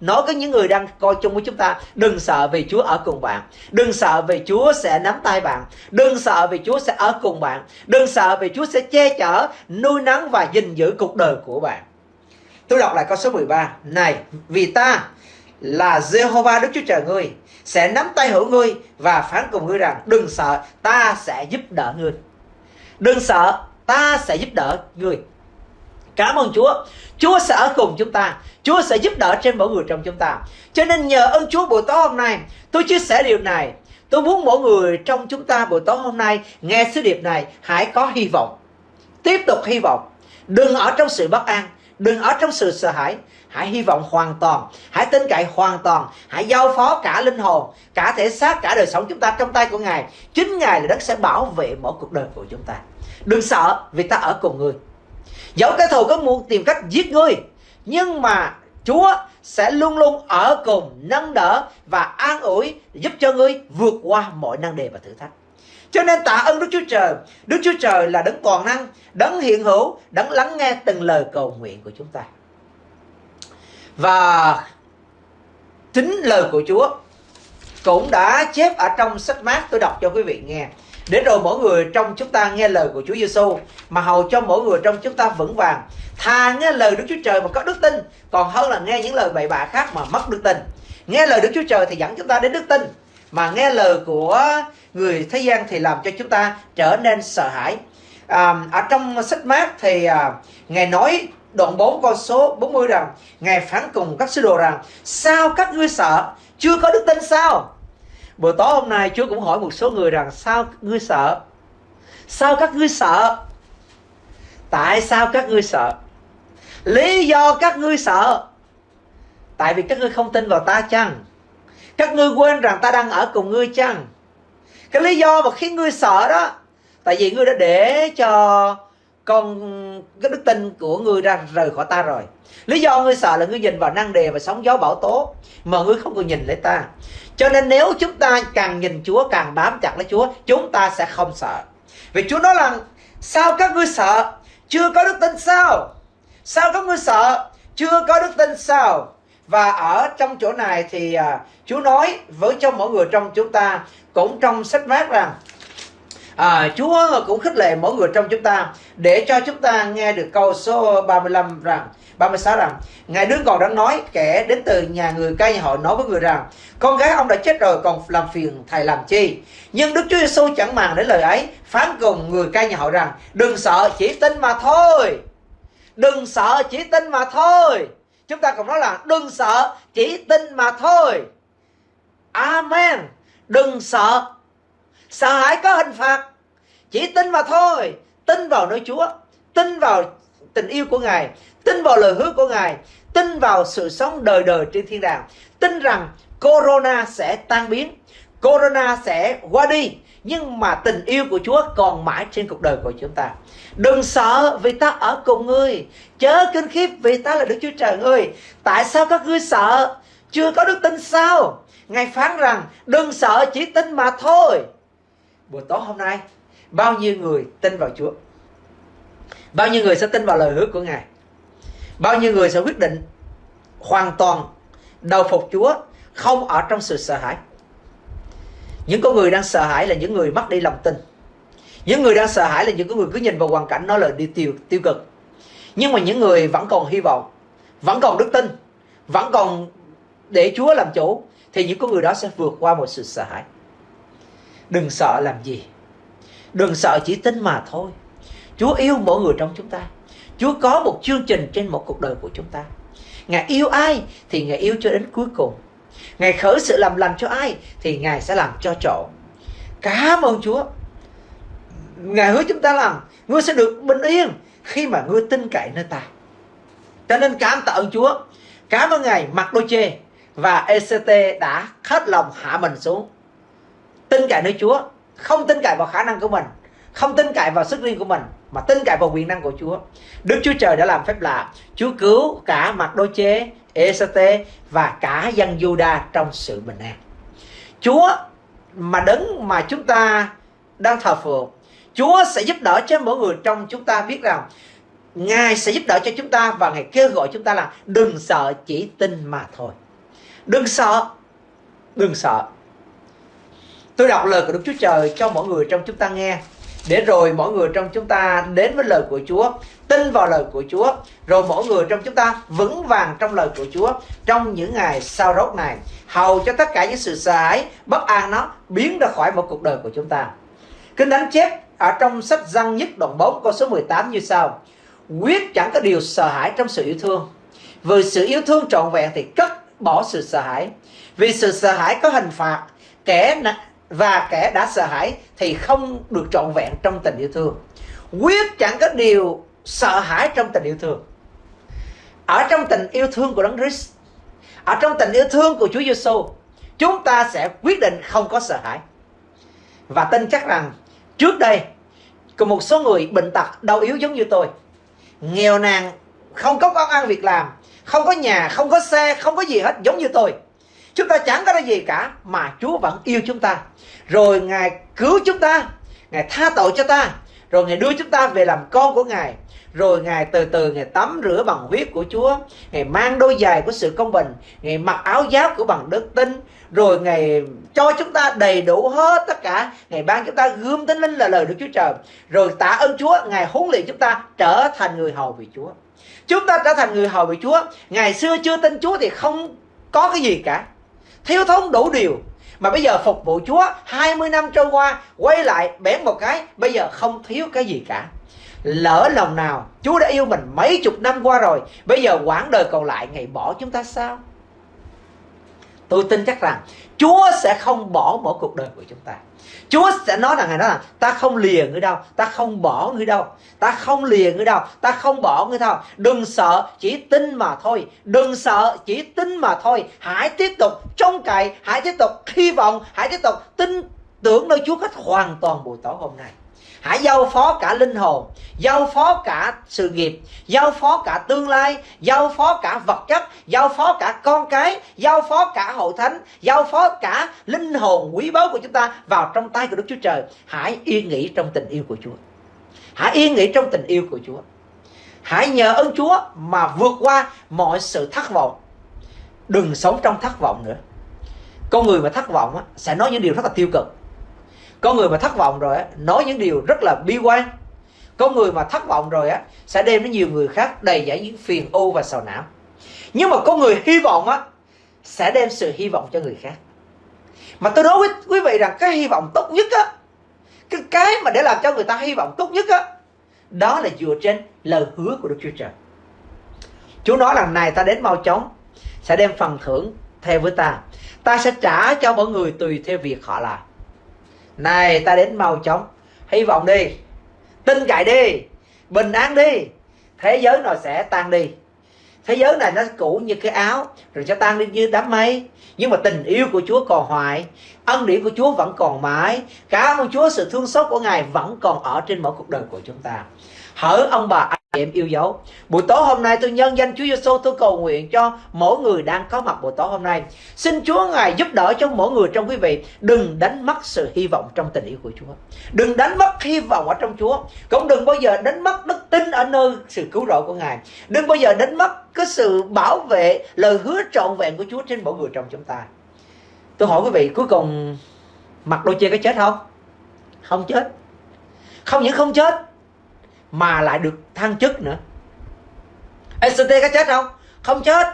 nói với những người đang coi chung với chúng ta, đừng sợ vì Chúa ở cùng bạn. Đừng sợ vì Chúa sẽ nắm tay bạn. Đừng sợ vì Chúa sẽ ở cùng bạn. Đừng sợ vì Chúa sẽ che chở, nuôi nắng và gìn giữ cuộc đời của bạn tôi đọc lại câu số 13 này, vì ta là Jehovah Đức Chúa Trời ngươi, sẽ nắm tay hữu ngươi và phán cùng ngươi rằng, đừng sợ, ta sẽ giúp đỡ ngươi. Đừng sợ, ta sẽ giúp đỡ ngươi. Cảm ơn Chúa. Chúa sẽ ở cùng chúng ta. Chúa sẽ giúp đỡ trên mỗi người trong chúng ta. Cho nên nhờ ơn Chúa buổi tối hôm nay, tôi chia sẻ điều này. Tôi muốn mỗi người trong chúng ta buổi tối hôm nay nghe sứ điệp này, hãy có hy vọng. Tiếp tục hy vọng. Đừng ở trong sự bất an đừng ở trong sự sợ hãi. Hãy hy vọng hoàn toàn. Hãy tin cậy hoàn toàn. Hãy giao phó cả linh hồn, cả thể xác, cả đời sống chúng ta trong tay của ngài. Chính ngài là đất sẽ bảo vệ mỗi cuộc đời của chúng ta. Đừng sợ, vì ta ở cùng người. dẫu cái thù có muốn tìm cách giết ngươi, nhưng mà Chúa sẽ luôn luôn ở cùng, nâng đỡ và an ủi, giúp cho ngươi vượt qua mọi năng đề và thử thách. Cho nên tạ ơn Đức Chúa Trời. Đức Chúa Trời là đấng toàn năng, đấng hiện hữu, đấng lắng nghe từng lời cầu nguyện của chúng ta. Và chính lời của Chúa cũng đã chép ở trong sách mát. Tôi đọc cho quý vị nghe. Để rồi mỗi người trong chúng ta nghe lời của Chúa Giêsu mà hầu cho mỗi người trong chúng ta vững vàng. Thà nghe lời Đức Chúa Trời mà có đức tin còn hơn là nghe những lời bậy bạ khác mà mất đức tin. Nghe lời Đức Chúa Trời thì dẫn chúng ta đến đức tin mà nghe lời của người thế gian thì làm cho chúng ta trở nên sợ hãi à, ở trong sách mát thì à, ngài nói đoạn 4 con số 40 rằng ngài phán cùng các sứ đồ rằng sao các ngươi sợ chưa có đức tin sao Buổi tối hôm nay Chúa cũng hỏi một số người rằng sao ngươi sợ? Sao các ngươi sợ? Tại sao các ngươi sợ? Lý do các ngươi sợ Tại vì các ngươi không tin vào ta chăng? Các ngươi quên rằng ta đang ở cùng ngươi chăng? Cái lý do mà khiến ngươi sợ đó, Tại vì ngươi đã để cho con, cái đức tin của ngươi ra rời khỏi ta rồi. Lý do ngươi sợ là ngươi nhìn vào năng đề và sóng gió bão tố, mà ngươi không còn nhìn lấy ta. Cho nên nếu chúng ta càng nhìn Chúa, càng bám chặt lấy Chúa, chúng ta sẽ không sợ. Vì Chúa nói rằng, sao các ngươi sợ? Chưa có đức tin sao? Sao các ngươi sợ? Chưa có đức tin sao? Và ở trong chỗ này thì à, Chúa nói với cho mỗi người trong chúng ta cũng trong sách mát rằng à, Chúa cũng khích lệ mỗi người trong chúng ta để cho chúng ta nghe được câu số 35 rằng 36 rằng Ngài đương còn đang nói kẻ đến từ nhà người cai nhà họ nói với người rằng con gái ông đã chết rồi còn làm phiền thầy làm chi? Nhưng Đức Chúa Giêsu chẳng màng đến lời ấy phán cùng người cai nhà họ rằng đừng sợ chỉ tin mà thôi. Đừng sợ chỉ tin mà thôi chúng ta cũng nói là đừng sợ, chỉ tin mà thôi. Amen. Đừng sợ. Sợ hãi có hình phạt. Chỉ tin mà thôi. Tin vào nơi Chúa. Tin vào tình yêu của Ngài. Tin vào lời hứa của Ngài. Tin vào sự sống đời đời trên thiên đàng. Tin rằng Corona sẽ tan biến. Corona sẽ qua đi. Nhưng mà tình yêu của Chúa còn mãi trên cuộc đời của chúng ta. Đừng sợ vì ta ở cùng ngươi. Chớ kinh khiếp vì ta là Đức Chúa Trời ngươi. Tại sao các ngươi sợ? Chưa có đức tin sao? Ngài phán rằng, đừng sợ, chỉ tin mà thôi. Buổi tối hôm nay, bao nhiêu người tin vào Chúa? Bao nhiêu người sẽ tin vào lời hứa của Ngài? Bao nhiêu người sẽ quyết định hoàn toàn đầu phục Chúa, không ở trong sự sợ hãi những con người đang sợ hãi là những người mất đi lòng tin những người đang sợ hãi là những người cứ nhìn vào hoàn cảnh nó là đi tiêu tiêu cực. Nhưng mà những người vẫn còn hy vọng, vẫn còn đức tin, vẫn còn để Chúa làm chủ, thì những con người đó sẽ vượt qua một sự sợ hãi. Đừng sợ làm gì. Đừng sợ chỉ tin mà thôi. Chúa yêu mỗi người trong chúng ta. Chúa có một chương trình trên một cuộc đời của chúng ta. Ngài yêu ai thì Ngài yêu cho đến cuối cùng. Ngài khởi sự làm lành cho ai thì Ngài sẽ làm cho trọn. Cảm ơn Chúa. Ngài hứa chúng ta làm Ngươi sẽ được bình yên khi mà ngươi tin cậy nơi ta. Cho nên cảm tạ ơn Chúa. Cảm ơn Ngài mặc đôi chê và ECT đã hết lòng hạ mình xuống. Tin cậy nơi Chúa không tin cậy vào khả năng của mình không tin cậy vào sức riêng của mình mà tin cậy vào quyền năng của Chúa. Đức Chúa Trời đã làm phép lạ Chúa cứu cả mặc đôi chê, ECT và cả dân Juda trong sự bình an. Chúa mà đấng mà chúng ta đang thờ phượng Chúa sẽ giúp đỡ cho mỗi người trong chúng ta biết rằng Ngài sẽ giúp đỡ cho chúng ta và Ngài kêu gọi chúng ta là đừng sợ chỉ tin mà thôi. Đừng sợ. Đừng sợ. Tôi đọc lời của Đức Chúa Trời cho mọi người trong chúng ta nghe. Để rồi mỗi người trong chúng ta đến với lời của Chúa, tin vào lời của Chúa. Rồi mỗi người trong chúng ta vững vàng trong lời của Chúa trong những ngày sau rốt này. Hầu cho tất cả những sự sợ hãi, bất an nó biến ra khỏi một cuộc đời của chúng ta. Kinh Thánh chép ở trong sách răng nhất đoạn 4 câu số 18 như sau. Quyết chẳng có điều sợ hãi trong sự yêu thương. Vì sự yêu thương trọn vẹn thì cất bỏ sự sợ hãi. Vì sự sợ hãi có hình phạt, kẻ và kẻ đã sợ hãi thì không được trọn vẹn trong tình yêu thương. Quyết chẳng có điều sợ hãi trong tình yêu thương. Ở trong tình yêu thương của đấng Christ, ở trong tình yêu thương của Chúa Giêsu chúng ta sẽ quyết định không có sợ hãi. Và tin chắc rằng trước đây, có một số người bệnh tật đau yếu giống như tôi. Nghèo nàn, không có công ăn việc làm, không có nhà, không có xe, không có gì hết, giống như tôi. Chúng ta chẳng có cái gì cả, mà chúa vẫn yêu chúng ta. Rồi ngài cứu chúng ta, ngài tha tội cho ta, rồi ngài đưa chúng ta về làm con của ngài. Rồi ngài từ từ ngài tắm rửa bằng huyết của chúa, ngài mang đôi giày của sự công bình, ngài mặc áo giáp của bằng đức tin rồi ngài cho chúng ta đầy đủ hết tất cả. Ngài ban chúng ta gươm tính linh là lời đức chúa trời. Rồi tạ ơn chúa, ngài huấn luyện chúng ta trở thành người hầu vì chúa. Chúng ta trở thành người hầu vì chúa. Ngày xưa chưa tin chúa thì không có cái gì cả. Thiếu thốn đủ điều. Mà bây giờ phục vụ Chúa 20 năm trôi qua, quay lại bẻ một cái, bây giờ không thiếu cái gì cả. Lỡ lòng nào, Chúa đã yêu mình mấy chục năm qua rồi, bây giờ quãng đời còn lại ngày bỏ chúng ta sao? Tôi tin chắc rằng Chúa sẽ không bỏ mỗi cuộc đời của chúng ta Chúa sẽ nói rằng Ngài nói là ta không lìa người đâu, ta không bỏ người đâu, ta không lìa người đâu, ta không bỏ người đâu. Đừng sợ, chỉ tin mà thôi. Đừng sợ, chỉ tin mà thôi. Hãy tiếp tục trông cậy, hãy tiếp tục hy vọng, hãy tiếp tục tin tưởng nơi Chúa cách hoàn toàn buổi tối hôm nay hãy giao phó cả linh hồn giao phó cả sự nghiệp giao phó cả tương lai giao phó cả vật chất giao phó cả con cái giao phó cả hội thánh giao phó cả linh hồn quý báu của chúng ta vào trong tay của đức chúa trời. Hãy yên nghỉ trong tình yêu của chúa. Hãy yên nghỉ trong tình yêu của chúa. Hãy nhờ ơn chúa mà vượt qua mọi sự thất vọng. Đừng sống trong thất vọng nữa. Con người mà thất vọng á, sẽ nói những điều rất là tiêu cực có người mà thất vọng rồi á, nói những điều rất là bi quan. Có người mà thất vọng rồi á, sẽ đem đến nhiều người khác đầy dẫy những phiền ô và sầu não. Nhưng mà có người hy vọng á, sẽ đem sự hy vọng cho người khác. Mà tôi nói với quý vị rằng cái hy vọng tốt nhất á, cái cái mà để làm cho người ta hy vọng tốt nhất á, đó là dựa trên lời hứa của Đức Chúa Trời. Chúa nói rằng này ta đến mau chóng, sẽ đem phần thưởng theo với ta. Ta sẽ trả cho mọi người tùy theo việc họ làm này, ta đến mau chóng. Hy vọng đi. Tin cậy đi. Bình an đi. Thế giới nó sẽ tan đi. Thế giới này nó cũ như cái áo, rồi sẽ tan đi như đám mây. Nhưng mà tình yêu của Chúa còn hoài, ân điển của Chúa vẫn còn mãi, cảm ơn Chúa, sự thương xót của Ngài vẫn còn ở trên mỗi cuộc đời của chúng ta hỡi ông bà, anh chị em yêu dấu. Buổi tối hôm nay tôi nhân danh Chúa Giêsu tôi cầu nguyện cho mỗi người đang có mặt buổi tối hôm nay. Xin Chúa ngài giúp đỡ cho mỗi người trong quý vị. Đừng đánh mất sự hy vọng trong tình yêu của Chúa. Đừng đánh mất hy vọng ở trong Chúa. Cũng đừng bao giờ đánh mất đức tin ở nơi sự cứu rỗi của ngài. Đừng bao giờ đánh mất cái sự bảo vệ, lời hứa trọn vẹn của Chúa trên mỗi người trong chúng ta. Tôi hỏi quý vị, cuối cùng mặc đôi chê có chết không? Không chết. Không những không chết mà lại được thăng chức nữa. SCT có chết không? Không chết.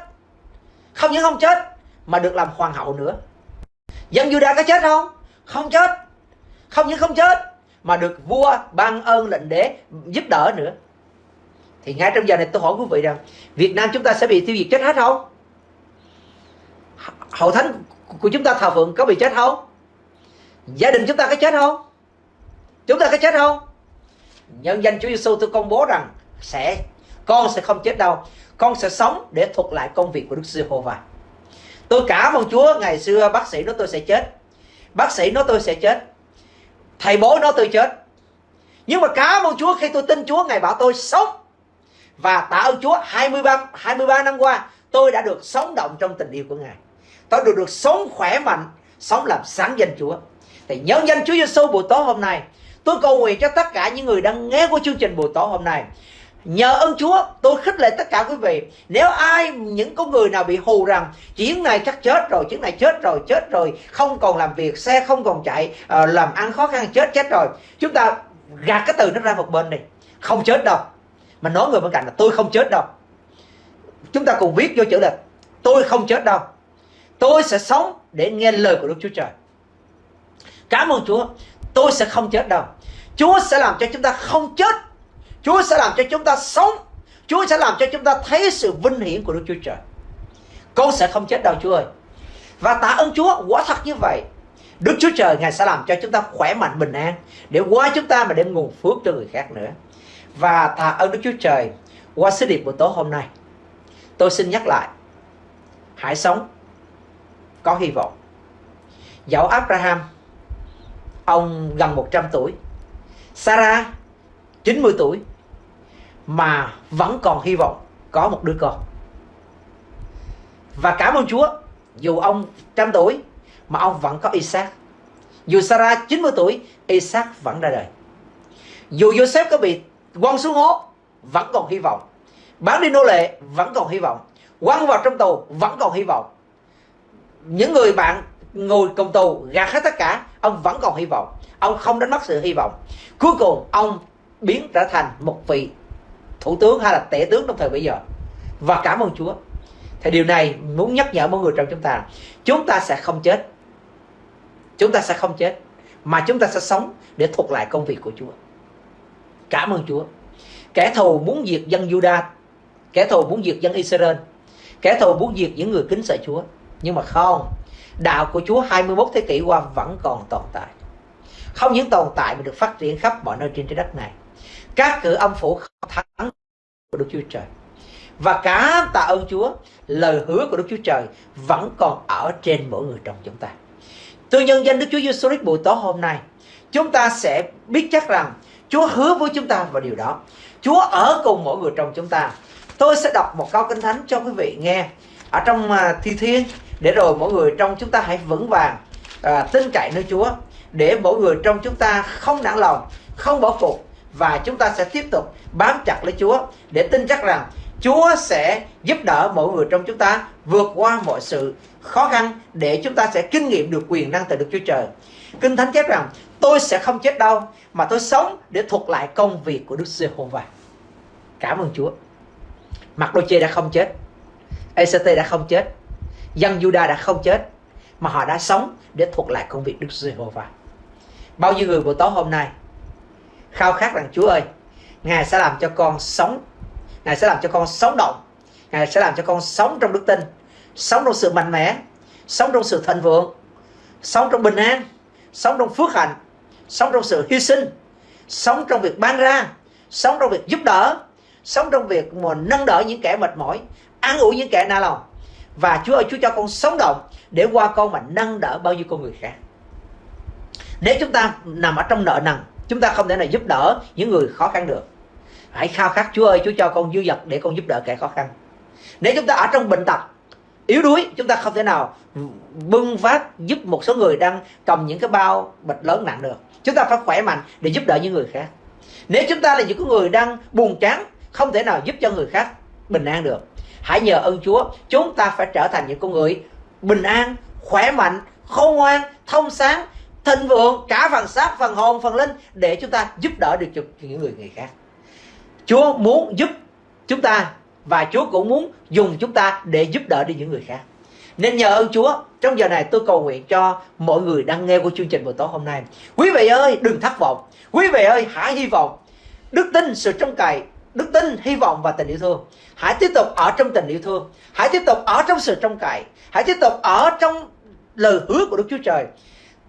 Không những không chết, mà được làm hoàng hậu nữa. Dân Juda có chết không? Không chết. Không những không chết, mà được vua ban ơn lệnh đế giúp đỡ nữa. Thì ngay trong giờ này tôi hỏi quý vị rằng, Việt Nam chúng ta sẽ bị tiêu diệt chết hết không? Hậu thánh của chúng ta thờ phượng có bị chết không? Gia đình chúng ta có chết không? Chúng ta có chết không? Nhân danh Chúa Giêsu tôi công bố rằng sẽ, con sẽ không chết đâu. Con sẽ sống để thuật lại công việc của Đức Giê-hô-va tôi cảm ơn Chúa, ngày xưa bác sĩ nói tôi sẽ chết. Bác sĩ nói tôi sẽ chết. Thầy bố nói tôi chết. Nhưng mà cảm ơn Chúa, khi tôi tin Chúa ngày bảo tôi sống. Và tạ ơn Chúa 23 23 năm qua, tôi đã được sống động trong tình yêu của Ngài. Tôi được được sống khỏe mạnh, sống làm sáng danh Chúa. Thì nhân danh Chúa Giêsu buổi tối hôm nay tôi cầu nguyện cho tất cả những người đang nghe của chương trình buổi tối hôm nay. Nhờ ơn Chúa, tôi khích lệ tất cả quý vị. Nếu ai, những con người nào bị hù rằng, chuyến này chắc chết rồi, chuyến này chết rồi chết rồi, không còn làm việc, xe không còn chạy ờ, làm ăn khó khăn, chết chết rồi. Chúng ta gạt cái từ nó ra một bên đi. Không chết đâu. Mà nói người bên cạnh là, tôi không chết đâu. Chúng ta cùng viết vô chữ là, tôi không chết đâu. Tôi sẽ sống để nghe lời của Đức Chúa Trời. Cảm ơn Chúa tôi sẽ không chết đâu. Chúa sẽ làm cho chúng ta không chết. Chúa sẽ làm cho chúng ta sống. Chúa sẽ làm cho chúng ta thấy sự vinh hiển của Đức Chúa Trời. Con sẽ không chết đâu, Chúa ơi. Và tạ ơn Chúa, quả thật như vậy. Đức Chúa Trời, Ngài sẽ làm cho chúng ta khỏe mạnh, bình an, Để qua chúng ta mà đem nguồn phước cho người khác nữa. Và tạ ơn Đức Chúa Trời Qua sứ điệp buổi tối hôm nay. Tôi xin nhắc lại, Hãy sống Có hy vọng. Dẫu Abraham Ông gần 100 tuổi Sarah 90 tuổi mà vẫn còn hy vọng có một đứa con. Và cảm ơn Chúa, dù ông trăm tuổi mà ông vẫn có Isaac. Dù Sarah 90 tuổi, Isaac vẫn ra đời. Dù Joseph có bị quăng xuống hố, vẫn còn hy vọng. Bán đi nô lệ, vẫn còn hy vọng. Quăng vào trong tù, vẫn còn hy vọng. Những người bạn ngồi công tù gạt hết tất cả, ông vẫn còn hy vọng. Ông không đánh mất sự hy vọng. Cuối cùng, ông biến trở thành một vị thủ tướng hay là tể tướng trong thời bây giờ. Và cảm ơn Chúa. Thì điều này muốn nhắc nhở mọi người trong chúng ta. Chúng ta sẽ không chết. Chúng ta sẽ không chết. Mà chúng ta sẽ sống để thuộc lại công việc của Chúa. Cảm ơn Chúa. Kẻ thù muốn diệt dân Juda. Kẻ thù muốn diệt dân Israel. Kẻ thù muốn diệt những người kính sợ Chúa. Nhưng mà không đạo của Chúa 21 thế kỷ qua vẫn còn tồn tại. Không những tồn tại mà được phát triển khắp mọi nơi trên trái đất này. Các cử âm phủ không thắng của Đức Chúa Trời. Và cả tạ ơn Chúa, lời hứa của Đức Chúa Trời vẫn còn ở trên mỗi người trong chúng ta. Tôi nhân danh Đức Chúa Giêsu Christ buổi tối hôm nay, chúng ta sẽ biết chắc rằng Chúa hứa với chúng ta vào điều đó. Chúa ở cùng mỗi người trong chúng ta. Tôi sẽ đọc một câu kinh thánh cho quý vị nghe ở trong à, thi thiên để rồi mỗi người trong chúng ta hãy vững vàng à, tin cậy nơi Chúa để mỗi người trong chúng ta không nản lòng không bỏ cuộc và chúng ta sẽ tiếp tục bám chặt lấy Chúa để tin chắc rằng Chúa sẽ giúp đỡ mỗi người trong chúng ta vượt qua mọi sự khó khăn để chúng ta sẽ kinh nghiệm được quyền năng từ Đức Chúa Trời. Kinh Thánh chép rằng tôi sẽ không chết đâu mà tôi sống để thuật lại công việc của Đức Giê-hô-va. Cảm ơn Chúa. Mặc đôi chê đã không chết. ECT đã không chết. Dân Juda đã không chết, mà họ đã sống để thuộc lại công việc Đức Giê-hô-va. Bao nhiêu người buổi tối hôm nay, khao khát rằng Chúa ơi, Ngài sẽ làm cho con sống, Ngài sẽ làm cho con sống động, Ngài sẽ làm cho con sống trong đức tin, Sống trong sự mạnh mẽ, Sống trong sự thịnh vượng, Sống trong bình an, Sống trong phước hạnh, Sống trong sự hy sinh, Sống trong việc ban ra, Sống trong việc giúp đỡ, Sống trong việc mà nâng đỡ những kẻ mệt mỏi An ủi những kẻ na lòng và Chúa ơi, Chúa cho con sống động Để qua con mà nâng đỡ bao nhiêu con người khác. Nếu chúng ta nằm ở trong nợ nần, chúng ta không thể nào giúp đỡ những người khó khăn được. Hãy khao khát Chúa ơi, Chúa cho con dư dật để con giúp đỡ kẻ khó khăn. Nếu chúng ta ở trong bệnh tật, yếu đuối, chúng ta không thể nào bưng phát giúp một số người đang cầm những cái bao bịch lớn nặng được. Chúng ta phải khỏe mạnh để giúp đỡ những người khác. Nếu chúng ta là những người đang buồn chán, không thể nào giúp cho người khác bình an được hãy nhờ ơn Chúa, chúng ta phải trở thành những con người bình an, khỏe mạnh, khôn ngoan, thông sáng, thịnh vượng, cả phần xác phần hồn phần linh để chúng ta giúp đỡ được cho những người người khác. Chúa muốn giúp chúng ta và Chúa cũng muốn dùng chúng ta để giúp đỡ đi những người khác. Nên nhờ ơn Chúa, trong giờ này tôi cầu nguyện cho mọi người đang nghe của chương trình buổi tối hôm nay. Quý vị ơi, đừng thất vọng. Quý vị ơi, hãy hy vọng. Đức tin sự trông cậy đức tin, hy vọng và tình yêu thương. Hãy tiếp tục ở trong tình yêu thương. Hãy tiếp tục ở trong sự trông cậy. Hãy tiếp tục ở trong lời hứa của Đức Chúa Trời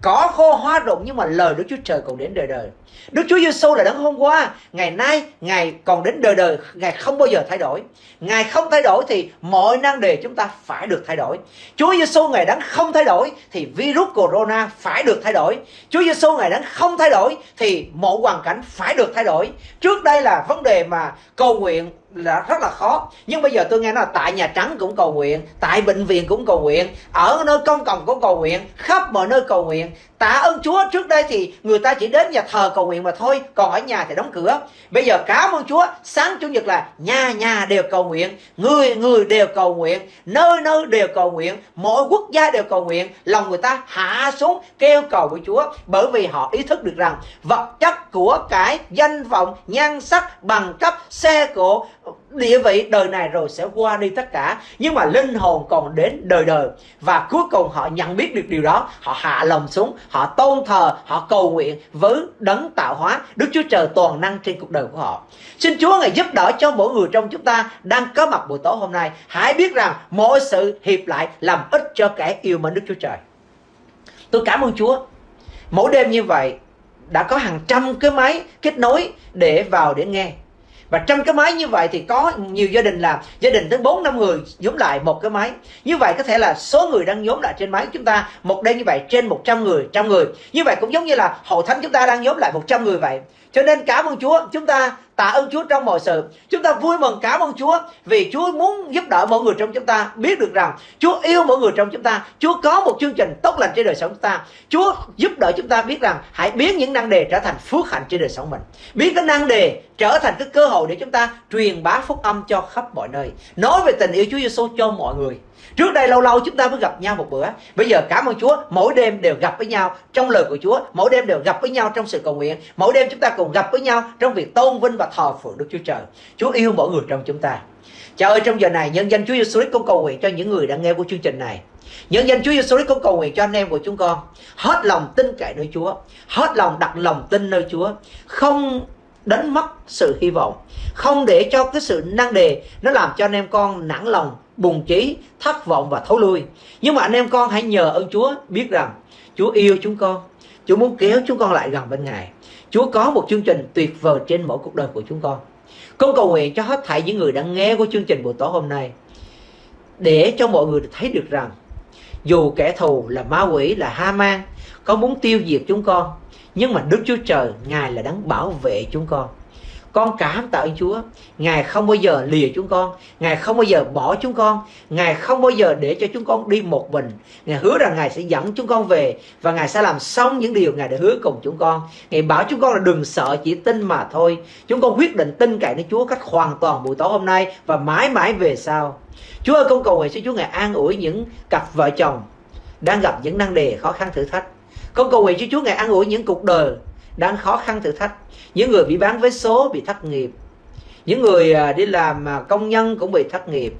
có khô hoa rụng nhưng mà lời Đức Chúa Trời còn đến đời đời Đức Chúa Giêsu là đấng hôm qua, ngày nay, ngày còn đến đời đời, Ngài không bao giờ thay đổi. Ngài không thay đổi thì mọi năng đề chúng ta phải được thay đổi. Chúa Giêsu Ngài đấng không thay đổi thì virus corona phải được thay đổi. Chúa Giêsu Ngài đấng không thay đổi thì mọi hoàn cảnh phải được thay đổi. Trước đây là vấn đề mà cầu nguyện là rất là khó. Nhưng bây giờ tôi nghe nói là tại nhà trắng cũng cầu nguyện, tại bệnh viện cũng cầu nguyện, ở nơi công cộng cũng cầu nguyện, khắp mọi nơi cầu nguyện. Tạ ơn chúa, trước đây thì người ta chỉ đến nhà thờ cầu nguyện mà thôi, còn ở nhà thì đóng cửa. Bây giờ cảm ơn chúa, sáng chủ nhật là nhà nhà đều cầu nguyện, người người đều cầu nguyện, nơi nơi đều cầu nguyện, mỗi quốc gia đều cầu nguyện. Lòng người ta hạ xuống, kêu cầu của chúa, bởi vì họ ý thức được rằng vật chất của cái danh vọng, nhan sắc, bằng cấp, xe cộ địa vị đời này rồi sẽ qua đi tất cả. Nhưng mà linh hồn còn đến đời đời. Và cuối cùng họ nhận biết được điều đó. Họ hạ lòng xuống, họ tôn thờ, họ cầu nguyện với đấng tạo hóa. Đức chúa trời toàn năng trên cuộc đời của họ. Xin chúa ngài giúp đỡ cho mỗi người trong chúng ta đang có mặt buổi tối hôm nay. Hãy biết rằng mọi sự hiệp lại làm ích cho kẻ yêu mến đức chúa trời. Tôi cảm ơn chúa. Mỗi đêm như vậy, đã có hàng trăm cái máy kết nối để vào để nghe và trong cái máy như vậy thì có nhiều gia đình là gia đình tới 4 năm người nhóm lại một cái máy. Như vậy có thể là số người đang nhóm lại trên máy chúng ta, một đêm như vậy trên 100 người, trăm người. Như vậy cũng giống như là hội thánh chúng ta đang nhóm lại 100 người vậy cho nên cảm ơn Chúa, chúng ta tạ ơn Chúa trong mọi sự. Chúng ta vui mừng, cảm ơn Chúa vì Chúa muốn giúp đỡ mọi người trong chúng ta biết được rằng Chúa yêu mọi người trong chúng ta. Chúa có một chương trình tốt lành trên đời sống chúng ta. Chúa giúp đỡ chúng ta biết rằng hãy biến những năng đề trở thành phước hạnh trên đời sống mình. Biến cái năng đề trở thành cái cơ hội để chúng ta truyền bá phúc âm cho khắp mọi nơi. Nói về tình yêu Chúa Giêsu cho mọi người. Trước đây lâu lâu chúng ta mới gặp nhau một bữa. Bây giờ cảm ơn Chúa, Mỗi đêm đều gặp với nhau trong lời của Chúa, Mỗi đêm đều gặp với nhau trong sự cầu nguyện, Mỗi đêm chúng ta cùng gặp với nhau trong việc tôn vinh và thờ phượng Đức Chúa Trời. Chúa yêu mỗi người trong chúng ta. Cha ơi, trong giờ này, nhân danh Chúa Giêsu Christ con cầu nguyện cho những người đang nghe của chương trình này. Nhân danh Chúa Giêsu Christ con cầu nguyện cho anh em của chúng con. Hết lòng tin cậy nơi Chúa. Hết lòng đặt lòng tin nơi Chúa. Không đánh mất sự hy vọng. Không để cho cái sự năng đề Nó làm cho anh em con nản lòng bùng trí, thất vọng và thối lui. Nhưng mà anh em con hãy nhờ ơn Chúa biết rằng Chúa yêu chúng con. Chúa muốn kéo chúng con lại gần bên Ngài. Chúa có một chương trình tuyệt vời trên mỗi cuộc đời của chúng con. Con cầu nguyện cho hết thảy những người đang nghe của chương trình buổi tối hôm nay. Để cho mọi người thấy được rằng dù kẻ thù là ma quỷ, là ha mang có muốn tiêu diệt chúng con. Nhưng mà Đức Chúa Trời, Ngài là đấng bảo vệ chúng con. Con cảm tạ ơn Chúa. Ngài không bao giờ lìa chúng con. Ngài không bao giờ bỏ chúng con. Ngài không bao giờ để cho chúng con đi một mình. Ngài hứa rằng Ngài sẽ dẫn chúng con về Và Ngài sẽ làm xong những điều Ngài đã hứa cùng chúng con. Ngài bảo chúng con là đừng sợ, chỉ tin mà thôi. Chúng con quyết định tin cậy nơi Chúa cách hoàn toàn buổi tối hôm nay Và mãi mãi về sau. Chúa ơi, con cầu nguyện xin Chúa Ngài an ủi những cặp vợ chồng Đang gặp những năng đề khó khăn thử thách. Con cầu nguyện cho Chúa Ngài an ủi những cuộc đời đang khó khăn thử thách. Những người bị bán vé số bị thất nghiệp. Những người à, đi làm à, công nhân cũng bị thất nghiệp.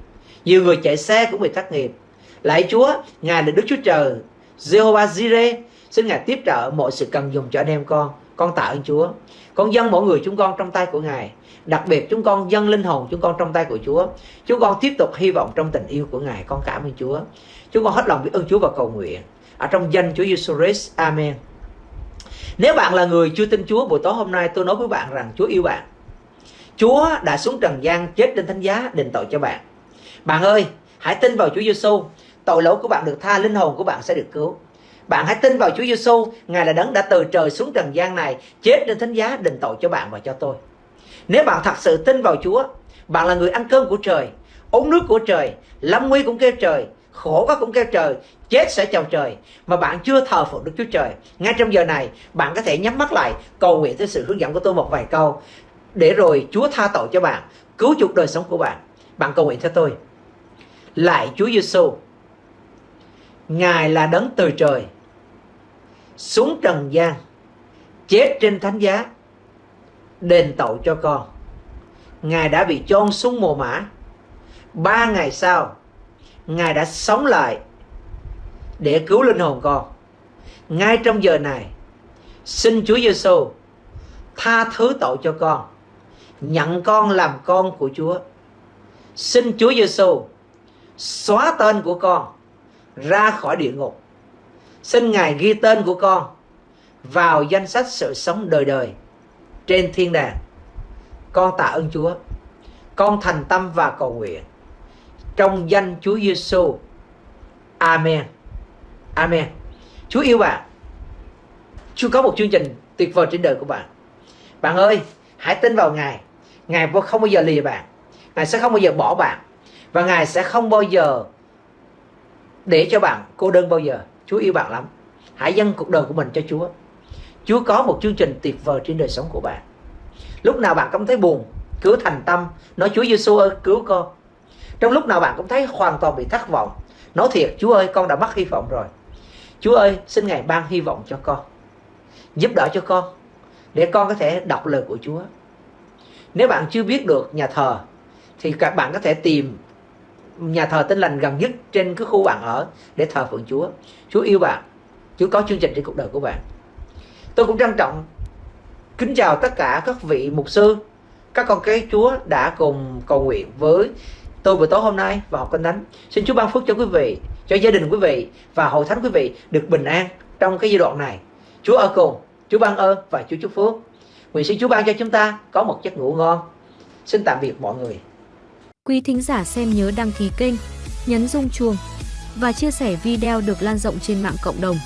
Nhiều người chạy xe cũng bị thất nghiệp. Lạy chúa, ngài là đức chúa trời. Jehovah jireh, xin ngài tiếp trợ mọi sự cần dùng cho anh em con. Con tạ ơn chúa. Con dâng mỗi người chúng con trong tay của ngài. Đặc biệt chúng con dâng linh hồn chúng con trong tay của chúa. Chúng con tiếp tục hy vọng trong tình yêu của ngài. Con cảm ơn chúa. Chúng con hết lòng biết ơn chúa và cầu nguyện. Ở trong danh chúa giêsu christ, amen nếu bạn là người chưa tin Chúa buổi tối hôm nay tôi nói với bạn rằng Chúa yêu bạn. Chúa đã xuống trần gian chết trên thánh giá đền tội cho bạn. Bạn ơi, hãy tin vào Chúa Giêsu, tội lỗi của bạn được tha, linh hồn của bạn sẽ được cứu. Bạn hãy tin vào Chúa Giêsu, Ngài là đấng đã từ trời xuống trần gian này, chết trên thánh giá đền tội cho bạn và cho tôi. Nếu bạn thật sự tin vào Chúa, bạn là người ăn cơm của trời, uống nước của trời, lâm nguy cũng kêu trời, khổ quá cũng kêu trời chết sẽ chào trời, mà bạn chưa thờ phượng Đức Chúa Trời. Ngay trong giờ này, bạn có thể nhắm mắt lại, cầu nguyện theo sự hướng dẫn của tôi một vài câu. Để rồi Chúa tha tội cho bạn, cứu chuộc đời sống của bạn. Bạn cầu nguyện theo tôi. Lại Chúa Giêsu Ngài là đấng từ trời, xuống trần gian, chết trên thánh giá, đền tội cho con. Ngài đã bị chôn xuống mồ mã ba ngày sau, Ngài đã sống lại để cứu linh hồn con. Ngay trong giờ này, xin Chúa Giêsu tha thứ tội cho con, nhận con làm con của Chúa. Xin Chúa Giêsu xóa tên của con ra khỏi địa ngục. Xin Ngài ghi tên của con vào danh sách sự sống đời đời trên thiên đàng. Con tạ ơn Chúa. Con thành tâm và cầu nguyện trong danh Chúa Giêsu. Amen. Amen. Chúa yêu bạn. Chúa có một chương trình tuyệt vời trên đời của bạn. Bạn ơi, hãy tin vào Ngài. Ngài không bao giờ lìa bạn. Ngài sẽ không bao giờ bỏ bạn. Và Ngài sẽ không bao giờ để cho bạn cô đơn bao giờ. Chúa yêu bạn lắm. Hãy dâng cuộc đời của mình cho Chúa. Chúa có một chương trình tuyệt vời trên đời sống của bạn. Lúc nào bạn cảm thấy buồn, cứ thành tâm nói Chúa Giêsu ơi cứu con. Trong lúc nào bạn cũng thấy hoàn toàn bị thất vọng, nói thiệt Chúa ơi con đã mất hy vọng rồi. Chúa ơi xin Ngài ban hy vọng cho con. Giúp đỡ cho con để con có thể đọc lời của Chúa. Nếu bạn chưa biết được nhà thờ thì các bạn có thể tìm nhà thờ tinh lành gần nhất trên cái khu bạn ở để thờ phượng Chúa. Chúa yêu bạn. Chúa có chương trình trên cuộc đời của bạn. Tôi cũng trân trọng kính chào tất cả các vị mục sư, các con cái Chúa đã cùng cầu nguyện với tôi buổi tối hôm nay và học kinh thánh. Xin Chúa ban phước cho quý vị, cho gia đình quý vị và hội thánh quý vị được bình an trong cái giai đoạn này. Chúa ở cùng, Chúa ban ơn và Chúa chúc phước. Nguyện xin Chúa ban cho chúng ta có một giấc ngủ ngon. Xin tạm biệt mọi người. Quý thính giả xem nhớ đăng ký kênh, nhấn rung chuông và chia sẻ video được lan rộng trên mạng cộng đồng.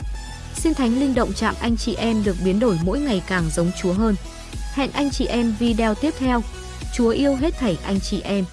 Xin Thánh Linh động chạm anh chị em được biến đổi mỗi ngày càng giống Chúa hơn. Hẹn anh chị em video tiếp theo. Chúa yêu hết thảy anh chị em.